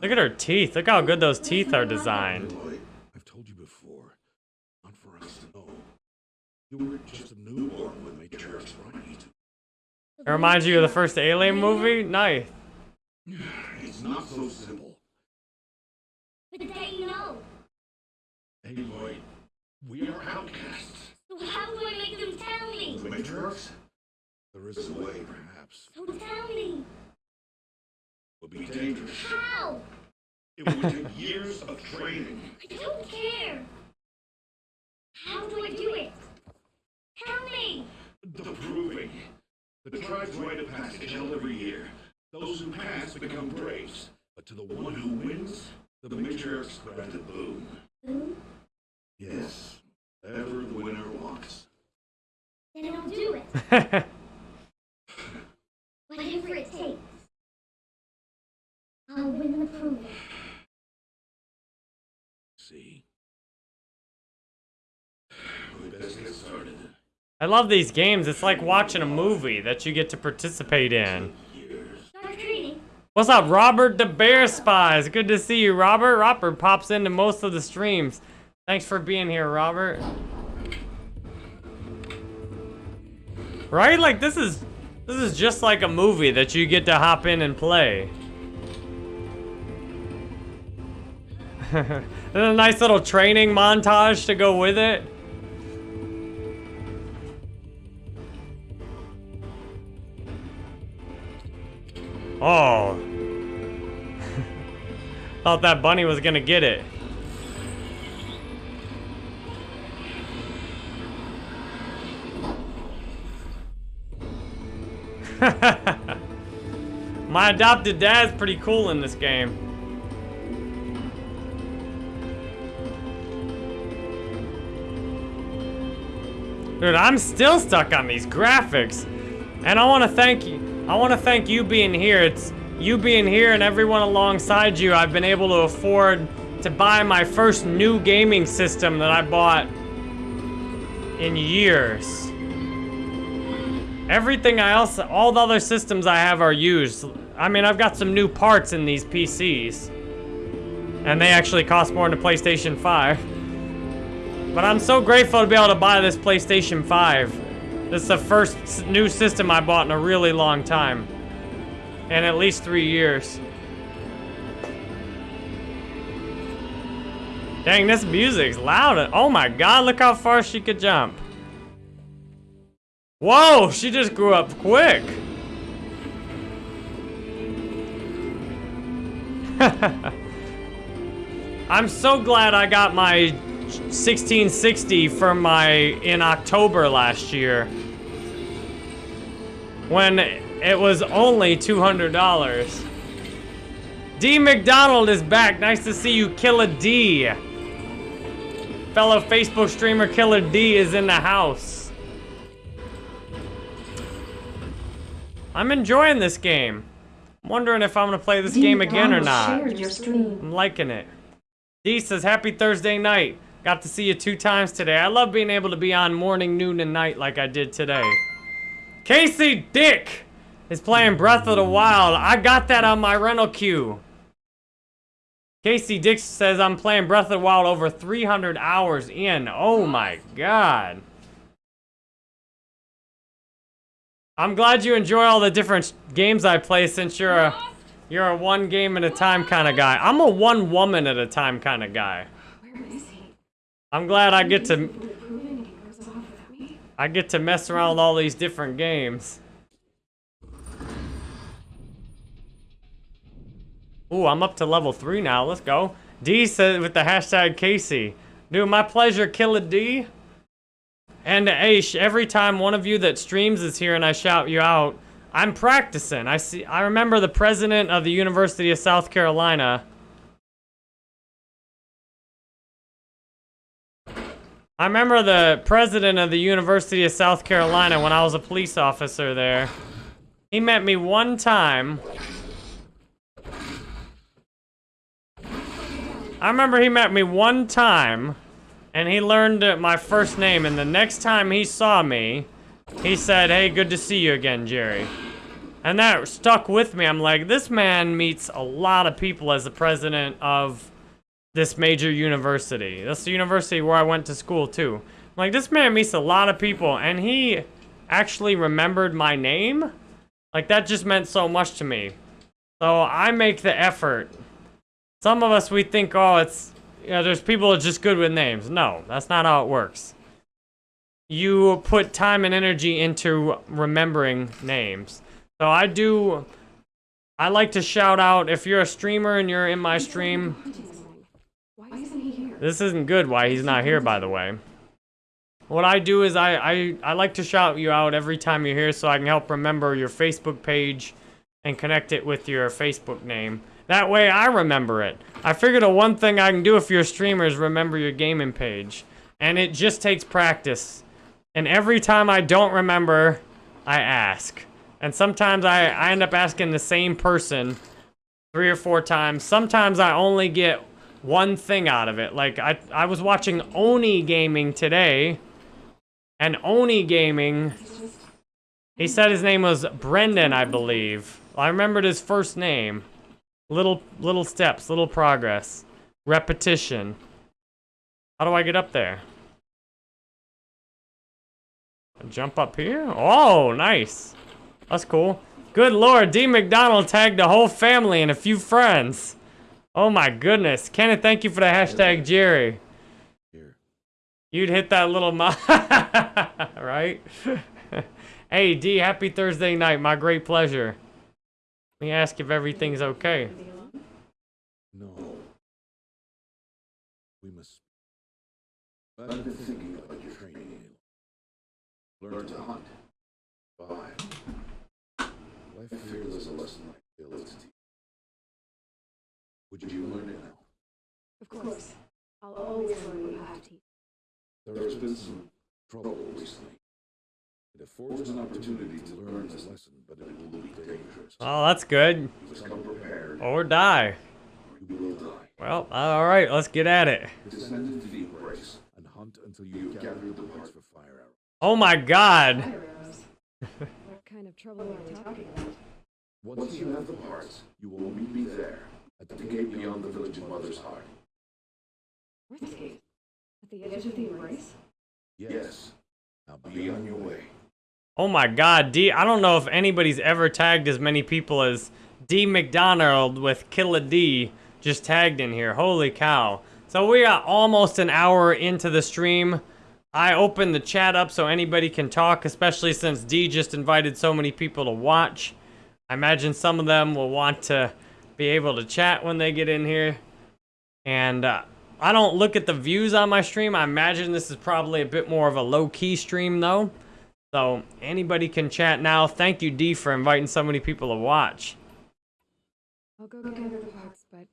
Look at her teeth. Look how good those teeth are designed. I've told you before, not for us to know. You were just a newborn when Matriarch's right. It reminds you of the first Alien movie? Nice. It's not so simple. But they know. Aloy, we are outcasts. So how do I make them tell me? The Matriarchs? There is a way, perhaps. So tell me. Would be dangerous. How? It would take years of training. I don't care. How do I do it? Tell me. The proving. The tribe's rite of passage held every year. Those who pass become braves. But to the one who wins, the matriarchs grant a boon. Ooh, Yes, ever the winner walks. then I'll do it. Whatever it takes. I'll win the proving. See? We best get started. I love these games. It's like watching a movie that you get to participate in. What's up, Robert the Bear Spies? Good to see you, Robert. Robert pops into most of the streams. Thanks for being here, Robert. Right? Like this is this is just like a movie that you get to hop in and play. There's a nice little training montage to go with it. Oh. Thought that bunny was gonna get it. My adopted dad's pretty cool in this game. Dude, I'm still stuck on these graphics. And I want to thank you. I want to thank you being here. It's you being here and everyone alongside you. I've been able to afford to buy my first new gaming system that I bought in years. Everything I else, all the other systems I have are used. I mean, I've got some new parts in these PCs. And they actually cost more than a PlayStation 5. But I'm so grateful to be able to buy this PlayStation 5. This is the first new system I bought in a really long time. In at least three years. Dang, this music's loud. Oh my god, look how far she could jump. Whoa, she just grew up quick. I'm so glad I got my 1660 for my in October last year. When it was only $200. D McDonald is back. Nice to see you, Killer D. Fellow Facebook streamer Killer D is in the house. I'm enjoying this game. I'm wondering if I'm gonna play this game again or not. Shared your stream. I'm liking it. D says, Happy Thursday night. Got to see you two times today. I love being able to be on morning, noon, and night like I did today. Casey Dick is playing Breath of the Wild. I got that on my rental queue. Casey Dick says, I'm playing Breath of the Wild over 300 hours in. Oh my god. I'm glad you enjoy all the different games I play since you're a you're a one game at a time kind of guy. I'm a one woman at a time kind of guy. I'm glad I get to. I get to mess around with all these different games. Ooh, I'm up to level three now. Let's go. D said with the hashtag Casey. Dude, my pleasure, Killer D. And hey, sh- every time one of you that streams is here and I shout you out, I'm practicing. I see. I remember the president of the University of South Carolina. I remember the president of the University of South Carolina when I was a police officer there. He met me one time. I remember he met me one time, and he learned my first name, and the next time he saw me, he said, hey, good to see you again, Jerry. And that stuck with me. I'm like, this man meets a lot of people as the president of this major university. That's the university where I went to school, too. Like, this man meets a lot of people, and he actually remembered my name? Like, that just meant so much to me. So I make the effort. Some of us, we think, oh, it's, you know, there's people that's just good with names. No, that's not how it works. You put time and energy into remembering names. So I do, I like to shout out, if you're a streamer and you're in my stream, Why isn't he here? this isn't good why he's not here, by the way. What I do is I, I, I like to shout you out every time you're here so I can help remember your Facebook page and connect it with your Facebook name. That way I remember it. I figured the one thing I can do if you're a streamer is remember your gaming page. And it just takes practice. And every time I don't remember, I ask. And sometimes I, I end up asking the same person three or four times. Sometimes I only get one thing out of it. Like, I, I was watching Oni Gaming today. And Oni Gaming, he said his name was Brendan, I believe. I remembered his first name. Little, little steps, little progress. Repetition. How do I get up there? Jump up here? Oh, nice. That's cool. Good lord, D. McDonald tagged the whole family and a few friends. Oh my goodness. Kenneth, thank you for the hashtag Jerry. Here. You'd hit that little mo- right? hey, D, happy Thursday night. My great pleasure. Let me ask if everything's okay. No. We must. I've been thinking about your training. Learn to hunt. Five. Life here is a lesson like Bill is teaching. Would you learn it now? Of course. I'll always learn what you have to teach. There has been some trouble recently. It affords an opportunity to learn this lesson, but it will be dangerous. Oh, that's good. You come prepared, Or die. you will die. Well, alright, let's get at it. Descend into the embrace and hunt until you have gathered the parts for fire arrows. Oh my god. What kind of trouble are we talking about? Once you have the parts, you will meet me there, at the gate beyond the village of Mother's Heart. Where's the gate? At the edge of the embrace? Yes. Now be on your way. Oh my god, D. I don't know if anybody's ever tagged as many people as D McDonald with Killa D just tagged in here. Holy cow. So we are almost an hour into the stream. I opened the chat up so anybody can talk, especially since D just invited so many people to watch. I imagine some of them will want to be able to chat when they get in here. And uh, I don't look at the views on my stream. I imagine this is probably a bit more of a low-key stream, though. So, anybody can chat now. Thank you, D, for inviting so many people to watch. I'll go gather the parts, but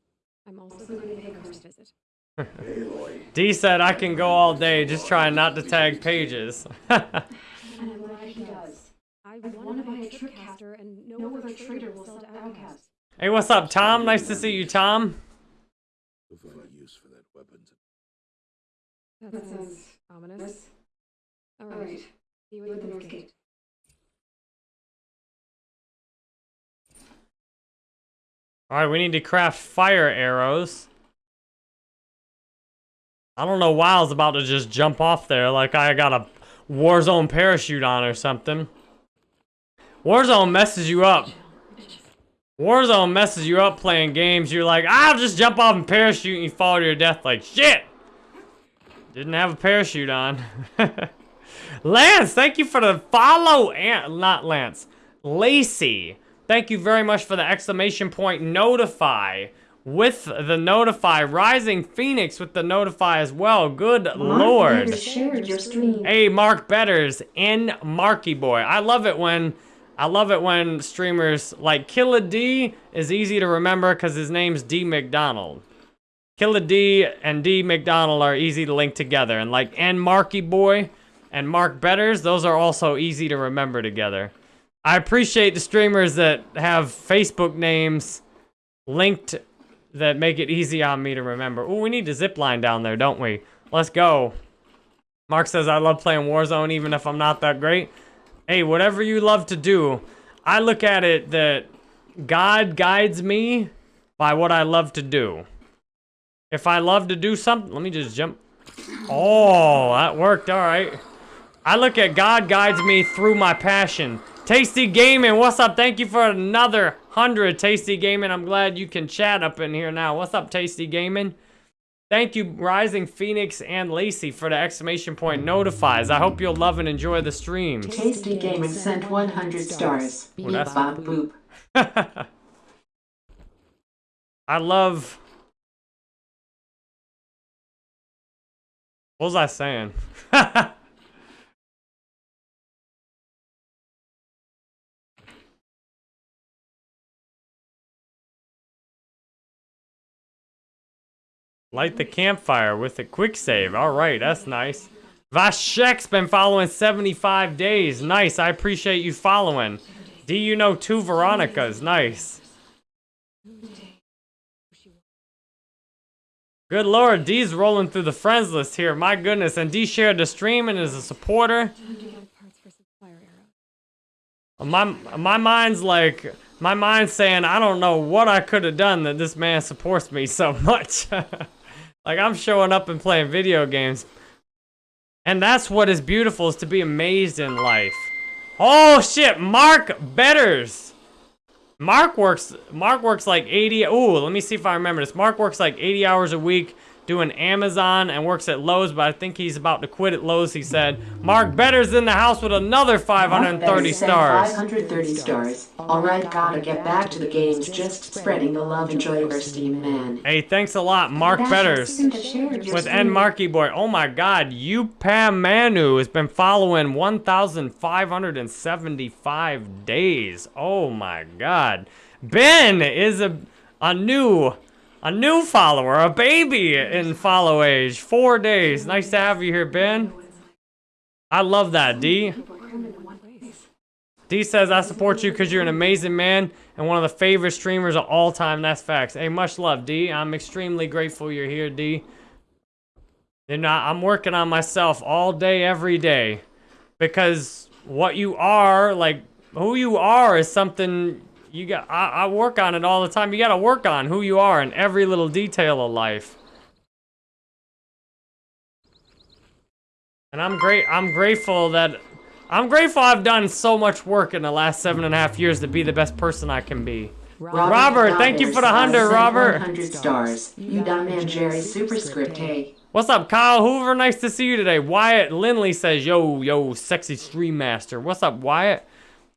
I'm also going to pay a first visit. D said I can go all day, just trying not to tag pages. And I'm glad he does. I want to buy a tripcaster, and no other trader will sell to outcasts. Hey, what's up, Tom? Nice to see you, Tom. you'll find use for that weapon. That sounds ominous. All right. See you at the north gate. Alright, we need to craft fire arrows. I don't know why I was about to just jump off there like I got a Warzone parachute on or something. Warzone messes you up. Warzone messes you up playing games. You're like, I'll just jump off and parachute and you fall to your death like, shit! Didn't have a parachute on. Lance, thank you for the follow. And not Lance. Lacey, thank you very much for the exclamation point notify. With the notify, Rising Phoenix with the notify as well. Good lord. Mark shared your stream. Hey, Mark Betters and Marky Boy. I love it when I love it when streamers like Killa D is easy to remember because his name's D McDonald. Killa D and D McDonald are easy to link together, and like and Marky Boy and Mark Betters, those are also easy to remember together. I appreciate the streamers that have Facebook names linked that make it easy on me to remember. Ooh, we need to zip line down there, don't we? Let's go. Mark says, I love playing Warzone even if I'm not that great. Hey, whatever you love to do, I look at it that God guides me by what I love to do. If I love to do something, let me just jump. Oh, that worked, all right. I look at God guides me through my passion. Tasty Gaming, what's up? Thank you for another 100, Tasty Gaming. I'm glad you can chat up in here now. What's up, Tasty Gaming? Thank you, Rising Phoenix and Lacey, for the exclamation point notifies. I hope you'll love and enjoy the stream. Tasty Gaming sent 100 stars. Well, that's- Bob boop. I love. What was I saying? Light the campfire with a quick save. All right, that's nice. Vashek's been following 75 days. Nice. I appreciate you following. Do you know two Veronicas? Nice. Good lord, D's rolling through the friends list here. My goodness, and D shared the stream and is a supporter. My my mind's like my mind's saying I don't know what I could have done that this man supports me so much. like I'm showing up and playing video games. And that's what is beautiful is to be amazed in life. Oh shit, Mark Betters. Mark works Mark works like 80 Ooh, let me see if I remember this. Mark works like 80 hours a week doing Amazon and works at Lowe's, but I think he's about to quit at Lowe's, he said. Mark Betters in the house with another 530 Sent stars. 530 stars. Alright, gotta get back to the games. Just spreading the love. and Enjoy your steam, man. Hey, thanks a lot, Mark Betters. With N Marky Boy. Oh my god, you Pam Manu has been following 1,575 days. Oh my god. Ben is a a new a new follower, a baby in follow age. Four days. Nice to have you here, Ben. I love that, D. D says, I support you because you're an amazing man and one of the favorite streamers of all time. That's facts. Hey, much love, D. I'm extremely grateful you're here, D. And I'm working on myself all day, every day. Because what you are, like, who you are is something you got. I, I work on it all the time. You got to work on who you are in every little detail of life. And I'm great. I'm grateful that I'm grateful I've done so much work in the last seven and a half years to be the best person I can be. Robert, thank you for the hundred, Robert. 100 stars. You done, man, Jerry. Superscript, hey. What's up, Kyle Hoover? Nice to see you today. Wyatt Lindley says, yo, yo, sexy stream master. What's up, Wyatt?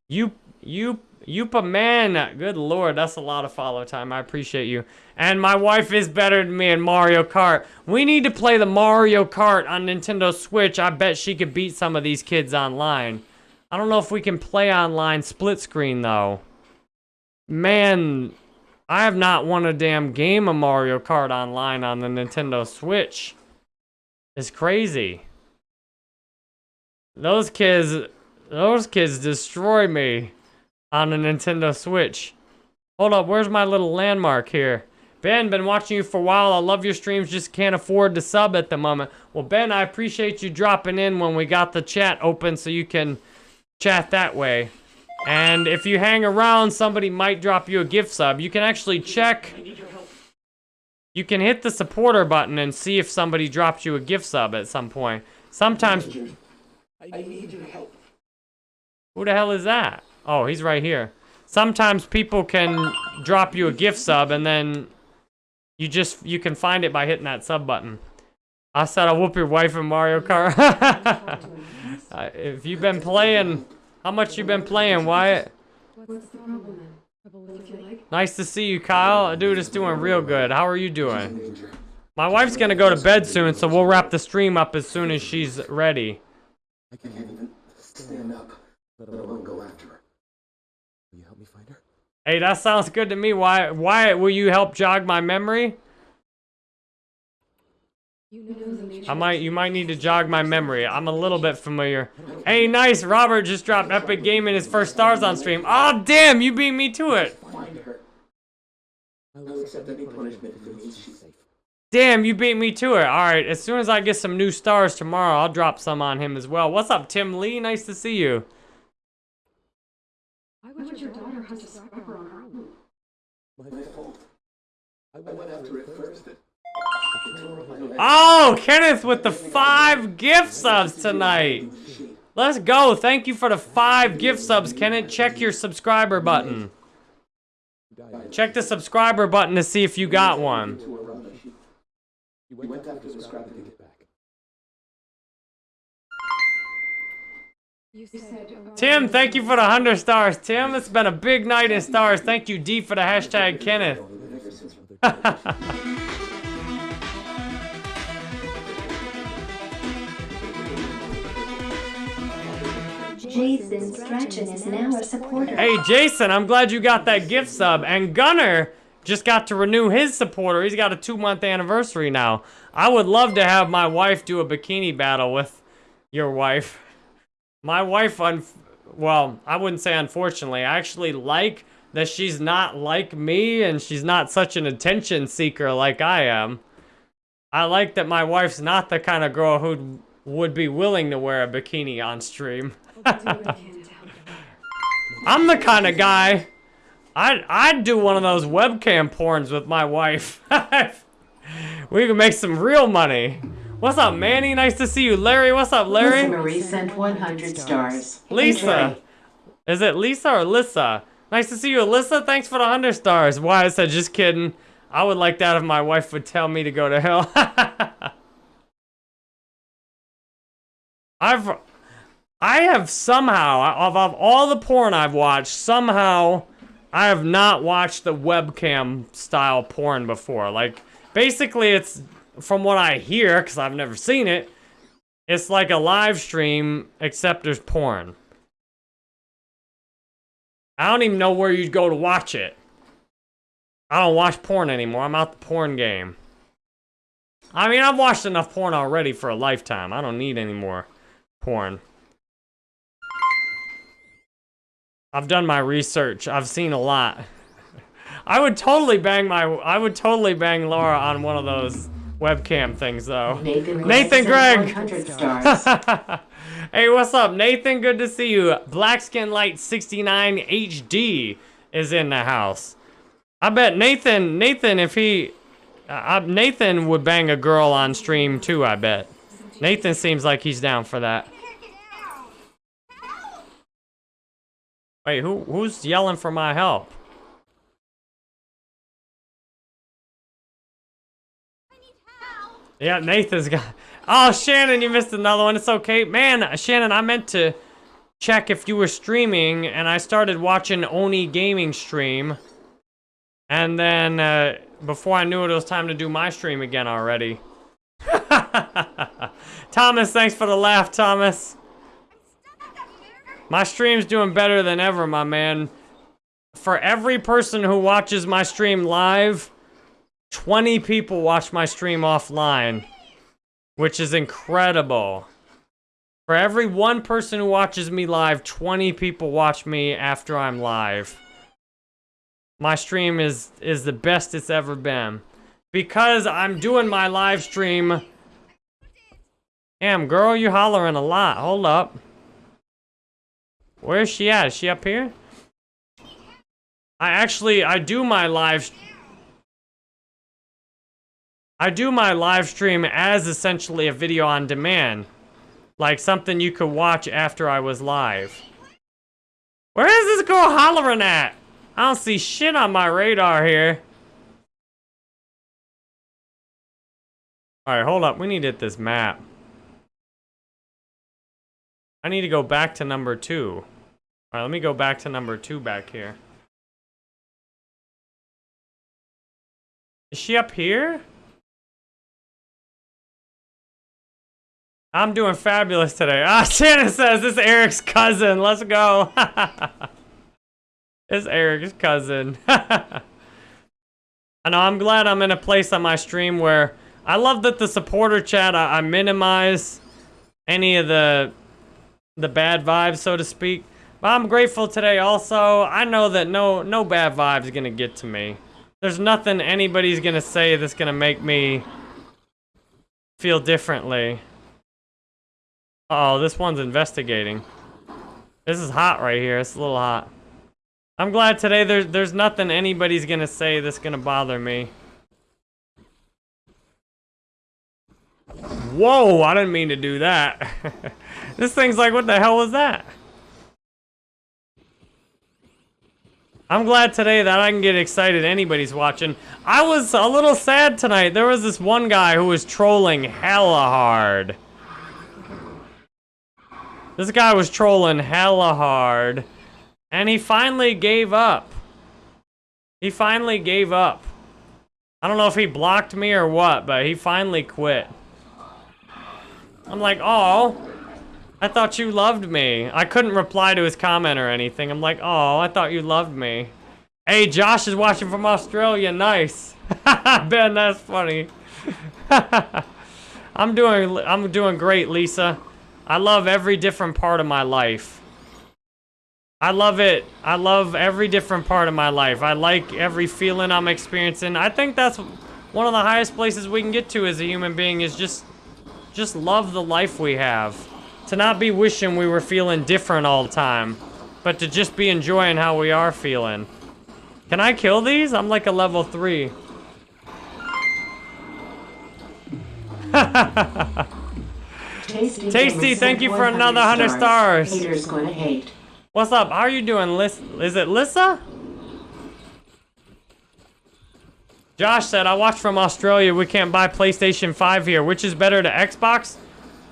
You, you, Yupa man. Good lord, that's a lot of follow time. I appreciate you. And my wife is better than me in Mario Kart. We need to play the Mario Kart on Nintendo Switch. I bet she could beat some of these kids online. I don't know if we can play online split screen, though. Man, I have not won a damn game of Mario Kart online on the Nintendo Switch. It's crazy. Those kids, those kids destroy me on a Nintendo Switch. Hold up, where's my little landmark here? Ben, been watching you for a while. I love your streams, just can't afford to sub at the moment. Well, Ben, I appreciate you dropping in when we got the chat open so you can chat that way. And if you hang around, somebody might drop you a gift sub. You can actually check. You can hit the supporter button and see if somebody dropped you a gift sub at some point. Sometimes. I need your help. Who the hell is that? Oh, he's right here. Sometimes people can drop you a gift sub and then you just you can find it by hitting that sub button. I said I'll whoop your wife in Mario Kart. uh, if you've been playing, how much you been playing, Wyatt? Nice to see you, Kyle. Dude, it's doing real good. How are you doing? My wife's gonna go to bed soon, so we'll wrap the stream up as soon as she's ready. I can't even stand up, let alone go after her. Will you help me find her? Hey, that sounds good to me. Why, Wyatt, will you help jog my memory? You know the I might, you might need to jog my memory. I'm a little bit familiar. Hey, nice. Robert just dropped Epic Gaming his first stars on stream. Oh, damn, you beat me to it. Find her. I'll accept any punishment if it means she's safe. Damn, you beat me to it. All right, as soon as I get some new stars tomorrow, I'll drop some on him as well. What's up, Tim Lee? Nice to see you. Subscriber on? My fault. I went after it first. Oh, Kenneth with the five gift subs tonight. Let's go. Thank you for the five gift subs, Kenneth. Check your subscriber button. Check the subscriber button to see if you got one. To her rubbish. You went after the scrap to get it back. You said Tim, thank you for the 100 stars. Tim, it's been a big night in stars. Thank you, D, for the hashtag Kenneth. Ever since Mother Jason Strachan is now a supporter. Hey, Jason, I'm glad you got that gift sub. And Gunner just got to renew his supporter. He's got a two month anniversary now. I would love to have my wife do a bikini battle with your wife. My wife, well, I wouldn't say unfortunately. I actually like that she's not like me and she's not such an attention seeker like I am. I like that my wife's not the kind of girl who would be willing to wear a bikini on stream. I'm the kind of guy. I'd I'd do one of those webcam porns with my wife. we could make some real money. What's up, Manny? Nice to see you, Larry. What's up, Lisa Larry? Marie sent 100 stars. Lisa. Is it Lisa or Lissa? Nice to see you, Alyssa. Thanks for the hundred stars. Why I said just kidding. I would like that if my wife would tell me to go to hell. I've I have somehow of, of all the porn I've watched, somehow I have not watched the webcam style porn before. Like basically it's from what I hear cuz I've never seen it, it's like a live stream except there's porn. I don't even know where you'd go to watch it. I don't watch porn anymore. I'm out the porn game. I mean, I've watched enough porn already for a lifetime. I don't need any more porn. I've done my research. I've seen a lot. I would totally bang my I would totally bang Laura on one of those webcam things though. Nathan, Nathan sent Gregg. 100 stars. hey, what's up, Nathan? Good to see you. Blackskin Light 69 HD is in the house. I bet Nathan, Nathan, if he, uh, Nathan would bang a girl on stream too. I bet. Nathan seems like he's down for that. Wait, who who's yelling for my help? Yeah, Nathan's got. Oh, Shannon, you missed another one. It's okay, man. Shannon, I meant to check if you were streaming, and I started watching Oni Gaming stream, and then uh, before I knew it, it was time to do my stream again already. Thomas, thanks for the laugh, Thomas. My stream's doing better than ever, my man. For every person who watches my stream live, 20 people watch my stream offline, which is incredible. For every one person who watches me live, 20 people watch me after I'm live. My stream is is the best it's ever been. Because I'm doing my live stream. Damn, girl, you hollering a lot. Hold up. Where is she at? Is she up here? I actually, I do my live... I do my live stream as essentially a video on demand. Like something you could watch after I was live. Where is this girl hollering at? I don't see shit on my radar here. Alright, hold up. We need to hit this map. I need to go back to number two. Alright, let me go back to number two back here. Is she up here? I'm doing fabulous today. Ah, Shannon says this is Eric's cousin. Let's go. it's Eric's cousin. I know, I'm glad I'm in a place on my stream where I love that the supporter chat, I, I minimize any of the the bad vibes, so to speak. But I'm grateful today also. I know that no no bad vibes gonna get to me. There's nothing anybody's gonna say that's gonna make me feel differently. Oh, this one's investigating. This is hot right here. It's a little hot. I'm glad today there's there's nothing anybody's gonna say that's gonna bother me. Whoa, I didn't mean to do that. this thing's like, what the hell was that? I'm glad today that I can get excited anybody's watching. I was a little sad tonight. There was this one guy who was trolling hella hard. This guy was trolling hella hard. And he finally gave up. He finally gave up. I don't know if he blocked me or what, but he finally quit. I'm like, oh, I thought you loved me. I couldn't reply to his comment or anything. I'm like, oh, I thought you loved me. Hey, Josh is watching from Australia. Nice. Ben, that's funny. I'm doing, I'm doing great, Lisa. I love every different part of my life. I love it. I love every different part of my life. I like every feeling I'm experiencing. I think that's one of the highest places we can get to as a human being is just just love the life we have. To not be wishing we were feeling different all the time, but to just be enjoying how we are feeling. Can I kill these? I'm like a level 3. Tasty, Tasty, thank you for another 100 stars. Haters gonna hate. What's up? How are you doing, Lis? Is it Lissa? Josh said, I watched from Australia. We can't buy PlayStation 5 here. Which is better to Xbox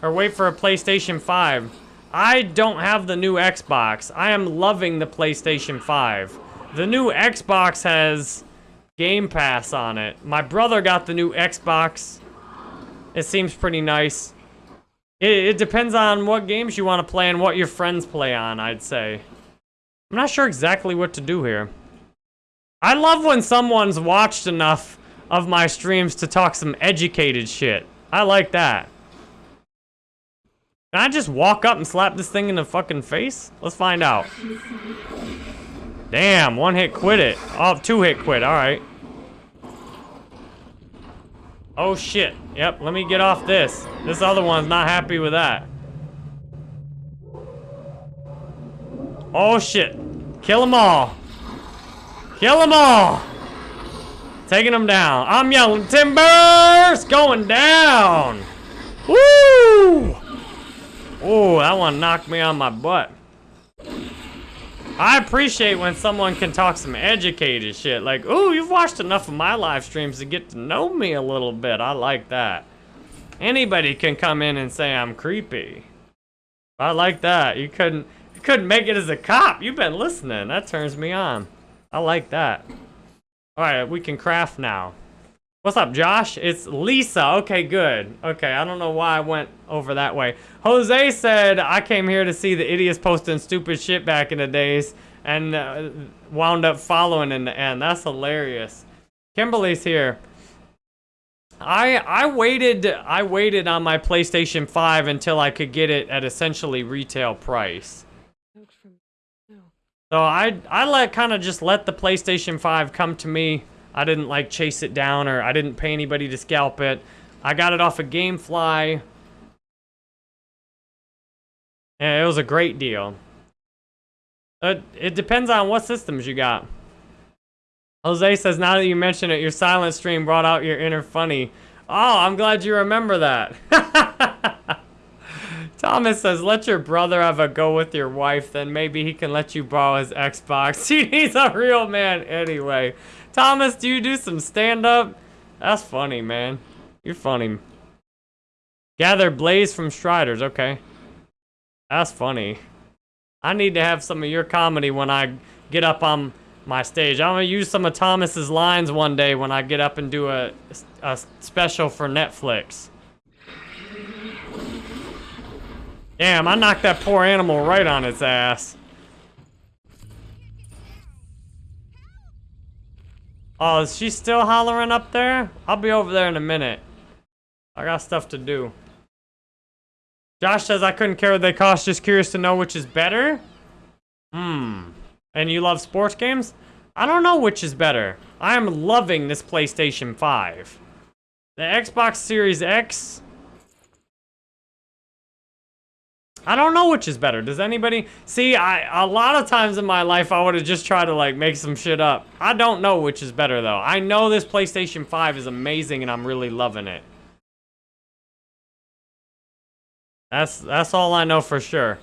or wait for a PlayStation 5? I don't have the new Xbox. I am loving the PlayStation 5. The new Xbox has Game Pass on it. My brother got the new Xbox. It seems pretty nice. It, it depends on what games you want to play and what your friends play on, I'd say. I'm not sure exactly what to do here. I love when someone's watched enough of my streams to talk some educated shit. I like that. Can I just walk up and slap this thing in the fucking face? Let's find out. Damn, one hit quit it. Oh, two hit quit, alright. Oh shit. Yep, let me get off this. This other one's not happy with that. Oh shit. Kill them all. Kill them all. Taking them down. I'm yelling timbers going down. Woo! Oh, that one knocked me on my butt. I appreciate when someone can talk some educated shit. Like, ooh, you've watched enough of my live streams to get to know me a little bit. I like that. Anybody can come in and say I'm creepy. I like that. You couldn't you couldn't make it as a cop. You've been listening. That turns me on. I like that. Alright, we can craft now. What's up, Josh? It's Lisa. Okay, good. Okay, I don't know why I went over that way. Jose said, I came here to see the idiots posting stupid shit back in the days and uh, wound up following in the end. That's hilarious. Kimberly's here. I I waited I waited on my PlayStation 5 until I could get it at essentially retail price. No. So I I let kind of just let the PlayStation 5 come to me. I didn't like chase it down or I didn't pay anybody to scalp it. I got it off a of GameFly. And it was a great deal. It, it depends on what systems you got. Jose says, now that you mention it, your silent stream brought out your inner funny. Oh, I'm glad you remember that. Thomas says, let your brother have a go with your wife, then maybe he can let you borrow his Xbox. He's a real man anyway. Thomas, do you do some stand-up? That's funny, man. You're funny. Gather Blaze from Striders, okay. That's funny. I need to have some of your comedy when I get up on my stage. I'm gonna use some of Thomas's lines one day when I get up and do a, a special for Netflix. Damn, I knocked that poor animal right on its ass. Oh, is she still hollering up there? I'll be over there in a minute. I got stuff to do. Josh says I couldn't care what they cost, just curious to know which is better. Hmm. And you love sports games? I don't know which is better. I am loving this PlayStation 5. The Xbox Series X. I don't know which is better. Does anybody see? I a lot of times in my life I would have just tried to like make some shit up. I don't know which is better though. I know this PlayStation 5 is amazing and I'm really loving it. That's that's all I know for sure.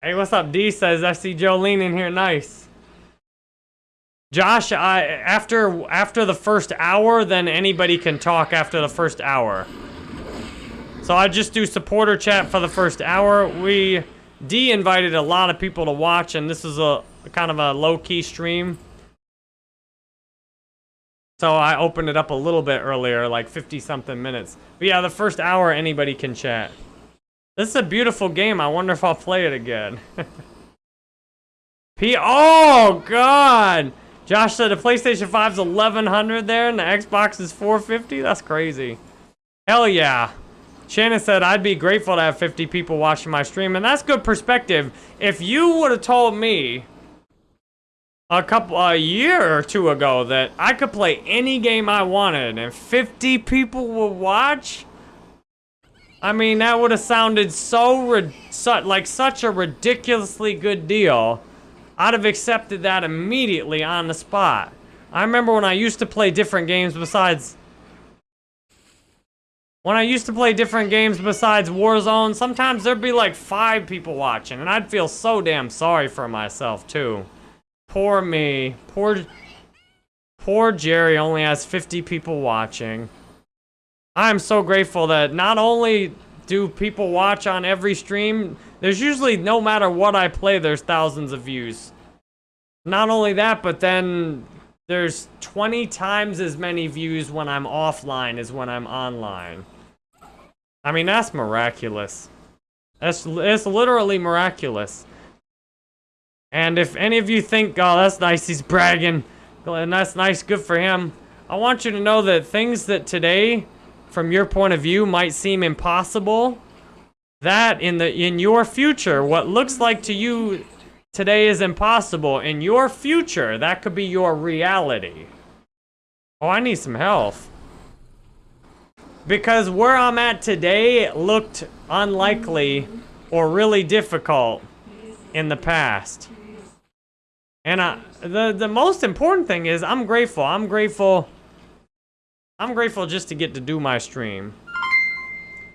Hey, what's up? D says I see Jolene in here. Nice. Josh, I after after the first hour, then anybody can talk after the first hour. So I just do supporter chat for the first hour. We D invited a lot of people to watch, and this is a kind of a low key stream. So I opened it up a little bit earlier, like 50 something minutes. But yeah, the first hour anybody can chat. This is a beautiful game. I wonder if I'll play it again. P. Oh God! Josh said the PlayStation 5's 1100 there, and the Xbox is 450. That's crazy. Hell yeah. Shannon said, I'd be grateful to have 50 people watching my stream, and that's good perspective. If you would have told me a couple, a year or two ago that I could play any game I wanted and 50 people would watch, I mean, that would have sounded so, su like such a ridiculously good deal. I'd have accepted that immediately on the spot. I remember when I used to play different games besides when I used to play different games besides Warzone, sometimes there'd be like five people watching, and I'd feel so damn sorry for myself, too. Poor me. Poor... Poor Jerry only has 50 people watching. I'm so grateful that not only do people watch on every stream, there's usually, no matter what I play, there's thousands of views. Not only that, but then there's 20 times as many views when I'm offline as when I'm online. I mean, that's miraculous. That's it's literally miraculous. And if any of you think, oh, that's nice, he's bragging, and that's nice, good for him, I want you to know that things that today, from your point of view, might seem impossible, that in the in your future, what looks like to you today is impossible, in your future, that could be your reality. Oh, I need some health. Because where I'm at today looked unlikely or really difficult in the past. And I, the, the most important thing is I'm grateful. I'm grateful. I'm grateful just to get to do my stream.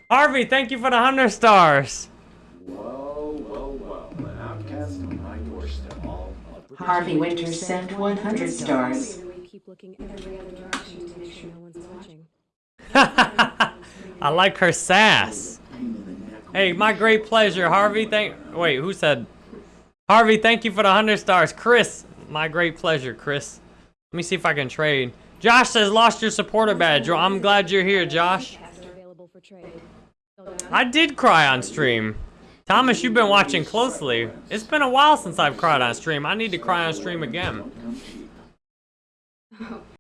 Harvey, thank you for the 100 stars. Whoa, whoa, whoa. An outcast on my doorstep. All Harvey Winters sent 100 stars. We keep looking every other direction to make sure no one's watching. I like her sass. Hey, my great pleasure, Harvey. Thank. Wait, who said? Harvey, thank you for the hundred stars. Chris, my great pleasure, Chris. Let me see if I can trade. Josh says lost your supporter badge. Well, I'm glad you're here, Josh. I did cry on stream. Thomas, you've been watching closely. It's been a while since I've cried on stream. I need to cry on stream again.